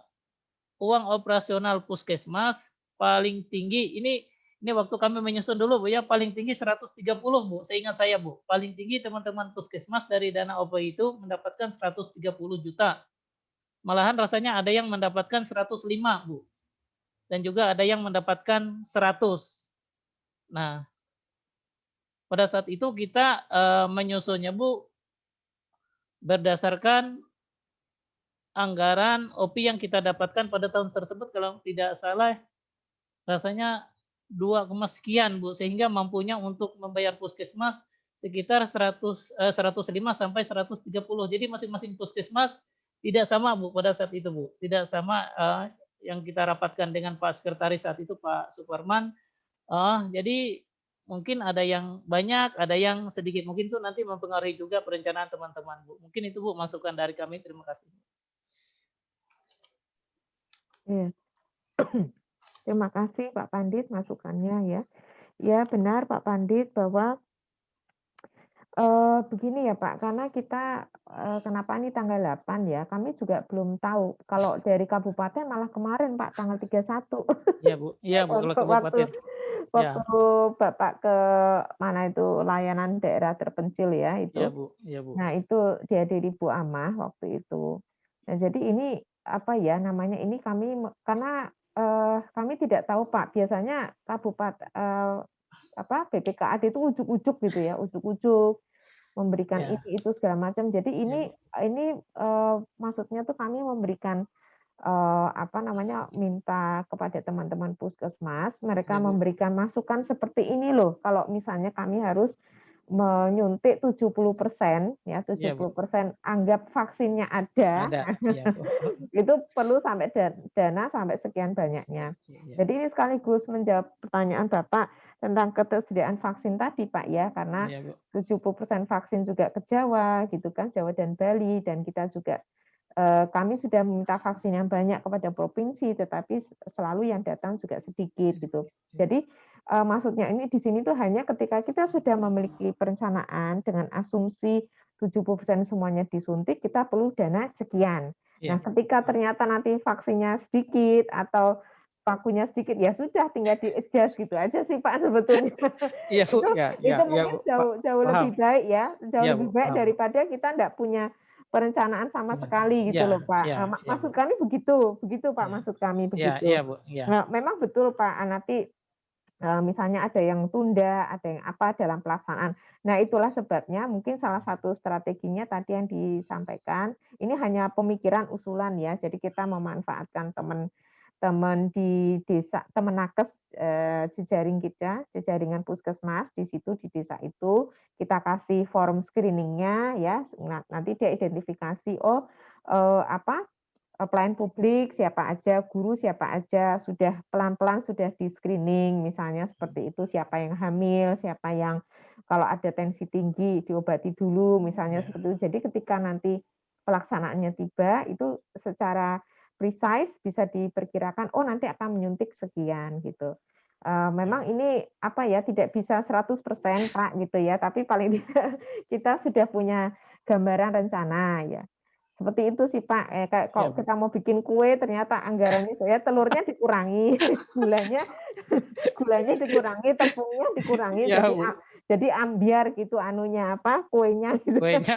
uang operasional puskesmas paling tinggi ini ini waktu kami menyusun dulu Bu ya paling tinggi 130 Bu. Seingat saya Bu, paling tinggi teman-teman puskesmas dari dana OPO itu mendapatkan 130 juta. Malahan rasanya ada yang mendapatkan 105 Bu. Dan juga ada yang mendapatkan 100. Nah, pada saat itu kita uh, menyusunnya Bu berdasarkan anggaran OPI yang kita dapatkan pada tahun tersebut kalau tidak salah rasanya dua sekian Bu sehingga mampunya untuk membayar puskesmas sekitar 100 eh, 105 sampai 130. Jadi masing-masing puskesmas tidak sama Bu pada saat itu Bu. Tidak sama eh, yang kita rapatkan dengan Pak Sekretaris saat itu Pak Suparman. Uh, jadi mungkin ada yang banyak, ada yang sedikit. Mungkin itu nanti mempengaruhi juga perencanaan teman-teman Bu. Mungkin itu Bu masukan dari kami. Terima kasih. Iya. Terima kasih Pak Pandit masukannya ya. Ya benar Pak Pandit bahwa eh, begini ya Pak, karena kita eh, kenapa ini tanggal 8 ya, kami juga belum tahu. Kalau dari kabupaten malah kemarin Pak tanggal 31. Iya Bu, iya Bu kalau kabupaten. Waktu ya. Bapak ke mana itu layanan daerah terpencil ya itu. Iya Bu, iya Bu. Nah itu dihadiri Bu Amah waktu itu. Nah jadi ini apa ya namanya ini kami karena uh, kami tidak tahu Pak, biasanya kabupaten uh, apa BPKAD itu ujuk-ujuk gitu ya, ujuk-ujuk memberikan ya. ini itu segala macam. Jadi ini ya. ini uh, maksudnya tuh kami memberikan uh, apa namanya minta kepada teman-teman puskesmas mereka ya, memberikan masukan seperti ini loh. Kalau misalnya kami harus menyuntik 70 persen ya 70 iya, persen anggap vaksinnya ada, ada ya, itu perlu sampai dana sampai sekian banyaknya. Ya. Jadi ini sekaligus menjawab pertanyaan Bapak tentang ketersediaan vaksin tadi Pak ya karena ya, 70 persen vaksin juga ke Jawa gitu kan Jawa dan Bali dan kita juga eh, kami sudah meminta vaksin yang banyak kepada provinsi tetapi selalu yang datang juga sedikit gitu. Jadi uh, maksudnya ini di sini tuh hanya ketika kita sudah memiliki perencanaan dengan asumsi 70% semuanya disuntik, kita perlu dana sekian. Yeah. Nah, ketika ternyata nanti vaksinnya sedikit atau pakunya sedikit ya sudah tinggal di adjust gitu aja sih Pak sebetulnya. Iya, itu, ya, itu ya, mungkin ya, jauh jauh lebih baik ya, jauh ya, lebih baik paham. daripada kita tidak punya perencanaan sama sekali gitu ya, loh Pak. Ya, nah, maksud kami begitu, begitu Pak ya. maksud kami begitu. Ya, ya, Bu. Ya. Nah, memang betul Pak Anati misalnya ada yang tunda, ada yang apa dalam pelaksanaan. Nah, itulah sebabnya mungkin salah satu strateginya tadi yang disampaikan, ini hanya pemikiran usulan ya. Jadi kita memanfaatkan teman-teman di desa, teman nakes eh, jejaring kita, jejaringan puskesmas di situ di desa itu kita kasih form screeningnya ya. Nanti dia identifikasi oh eh, apa Eh, pelayan publik siapa aja, guru siapa aja, sudah pelan-pelan sudah di-screening, misalnya seperti itu, siapa yang hamil, siapa yang kalau ada tensi tinggi diobati dulu, misalnya Ya. seperti itu. Jadi ketika nanti pelaksanaannya tiba, itu secara precise bisa diperkirakan, oh nanti akan menyuntik sekian gitu. Uh, memang ini apa ya tidak bisa 100% Pak gitu ya, tapi paling tidak kita sudah punya gambaran rencana ya. Seperti itu sih Pak, eh, kayak kalau Ya, kita mau bikin kue ternyata anggarannya saya telurnya dikurangi, gulanya gulanya dikurangi, tepungnya dikurangi, Ya, jadi Bu. jadi ambiar gitu anunya apa kuenya gitu. Kuenya.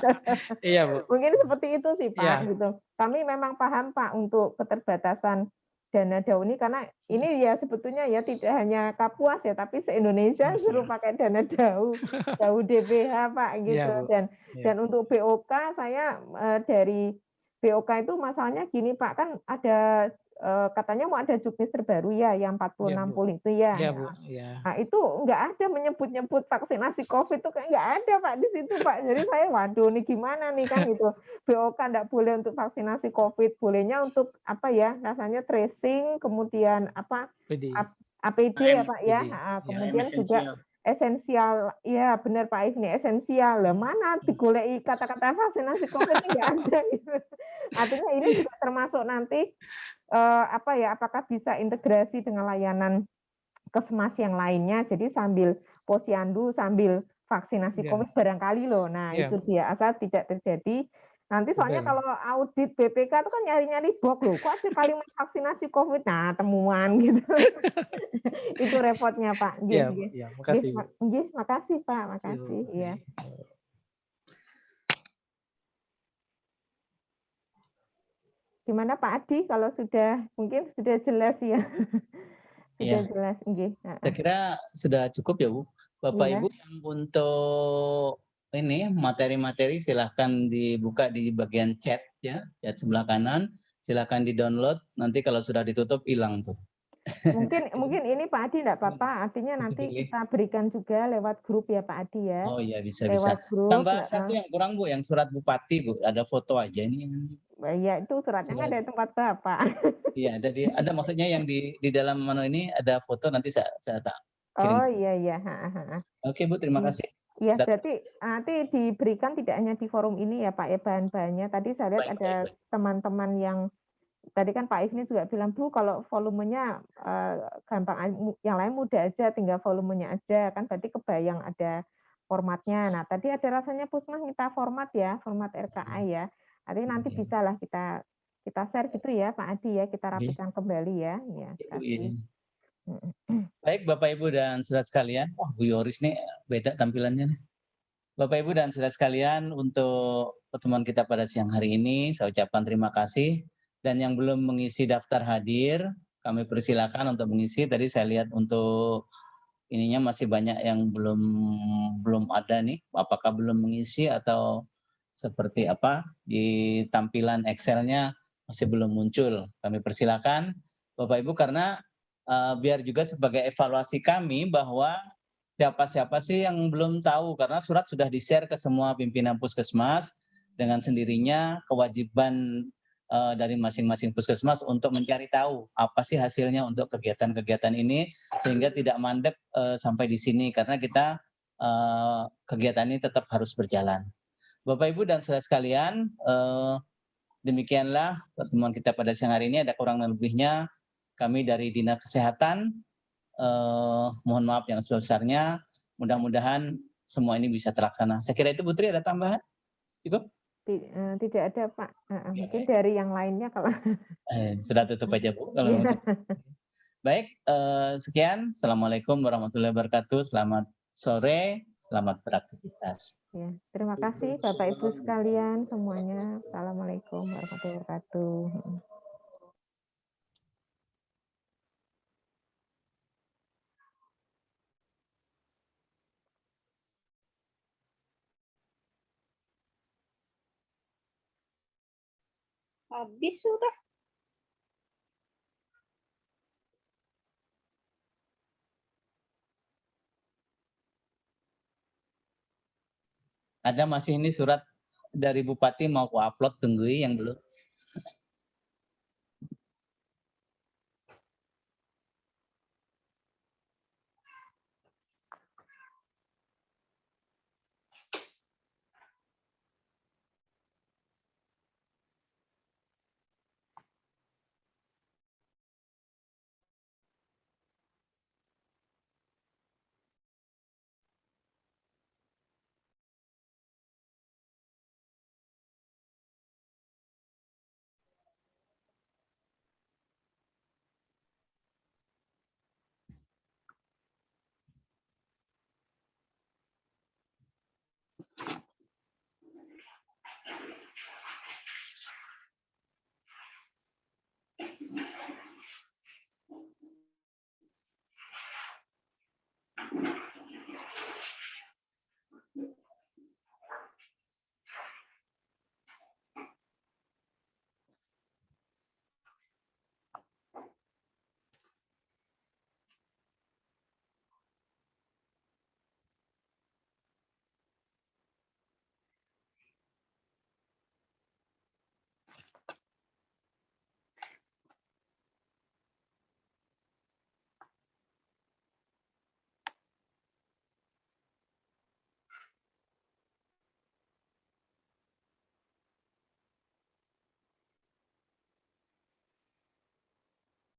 Iya, Bu. Mungkin seperti itu sih Pak Ya. gitu. Kami memang paham Pak untuk keterbatasan dana DAU ini karena ini ya sebetulnya ya tidak hanya Kapuas ya tapi se-Indonesia Mas, suruh ya. pakai dana DAU, DAU DBH Pak gitu Iya, Bu. dan Iya. dan untuk BOK saya eh, dari BOK itu masalahnya gini Pak kan ada katanya mau ada juknis terbaru ya yang 40 Iya, Bu. 60 itu ya. Iya, Bu. Iya. Nah, itu nggak ada menyebut-nyebut vaksinasi COVID itu kayak nggak ada Pak di situ Pak. Jadi saya waduh nih gimana nih kan gitu. BOK nggak boleh untuk vaksinasi COVID, bolehnya untuk apa ya rasanya tracing, kemudian apa PD. ap- APD ya AM, Pak ya, PD. Ah, Ya, kemudian juga esensial. ya benar Pak If nih esensial. Lah mana digoleki kata-kata vaksinasi COVID ini nggak ada gitu. Artinya ini juga termasuk nanti eh, apa ya, apakah bisa integrasi dengan layanan kesmas yang lainnya. Jadi sambil posyandu, sambil vaksinasi. COVID barangkali loh. Nah Iya, itu dia asal tidak terjadi. Nanti soalnya Betul. kalau audit BPK itu kan nyari-nyari box loh. Kok ada kalimat vaksinasi COVID? Nah temuan gitu. itu repotnya Pak. Iya, Bu. nggih. Iya, makasih, makasih Pak, Makasih, makasih. Iya. Gimana Pak Adi kalau sudah mungkin sudah jelas ya. sudah Iya. jelas, nggih. Saya kira sudah cukup ya Bu. Bapak Iya. Ibu yang untuk ini materi-materi silahkan dibuka di bagian chat ya, chat sebelah kanan. Silahkan di-download. Nanti kalau sudah ditutup hilang tuh. Mungkin mungkin ini Pak Adi enggak apa-apa, artinya nanti Pilih. kita berikan juga lewat grup ya Pak Adi ya. Oh iya bisa bisa. lewat grup. Tambah heeh. satu yang kurang Bu, yang surat bupati Bu. Ada foto aja ini. Iya, itu suratnya kan Surat. dari tempat Bapak. Iya ada di ada maksudnya yang di di dalam menu ini ada foto nanti saya saya tak kirim. Oh iya iya. Oke Bu, terima Iya. kasih. Iya, berarti nanti diberikan tidak hanya di forum ini ya Pak ya bahan-bahannya. Tadi saya lihat Baik, ada teman-teman yang tadi kan Pak Ifni juga bilang Bu kalau volumenya eh, gampang yang lain mudah aja tinggal volumenya aja kan berarti kebayang ada formatnya. Nah, tadi ada rasanya Pusmas minta format ya, format RKA ya. Artinya nanti Iya. bisa lah kita kita share gitu ya Pak Adi ya, kita rapikan kembali ya. Ya, kasih. Baik Bapak Ibu dan saudara sekalian, wah Bu Yoris nih beda tampilannya nih. Bapak Ibu dan saudara sekalian, untuk pertemuan kita pada siang hari ini, saya ucapkan terima kasih. Dan yang belum mengisi daftar hadir, kami persilakan untuk mengisi. Tadi saya lihat untuk ininya masih banyak yang belum belum ada nih. Apakah belum mengisi atau seperti apa di tampilan Excel-nya masih belum muncul. Kami persilakan Bapak Ibu karena eh, biar juga sebagai evaluasi kami bahwa siapa-siapa sih yang belum tahu karena surat sudah di-share ke semua pimpinan puskesmas dengan sendirinya kewajiban eh, dari masing-masing puskesmas untuk mencari tahu apa sih hasilnya untuk kegiatan-kegiatan ini sehingga tidak mandek eh, sampai di sini karena kita eh, kegiatan ini tetap harus berjalan. Bapak Ibu dan saudara sekalian, eh, demikianlah pertemuan kita pada siang hari ini ada kurang lebihnya kami dari Dinas Kesehatan eh, mohon maaf yang sebesar-besarnya. Mudah-mudahan semua ini bisa terlaksana. Saya kira itu Putri ada tambahan? Cukup? Eh, Tidak ada Pak. Eh, eh, Ya, Mungkin dari yang lainnya kalau Eh, sudah tutup aja Bu. Kalau Iya. masuk. Baik, eh, sekian. Assalamualaikum warahmatullahi wabarakatuh. Selamat sore, selamat beraktivitas. Ya, terima kasih Bapak Ibu sekalian semuanya. Assalamualaikum warahmatullahi wabarakatuh. Habis sudah. Ada masih ini surat dari Bupati mau ku upload tunggu yang belum.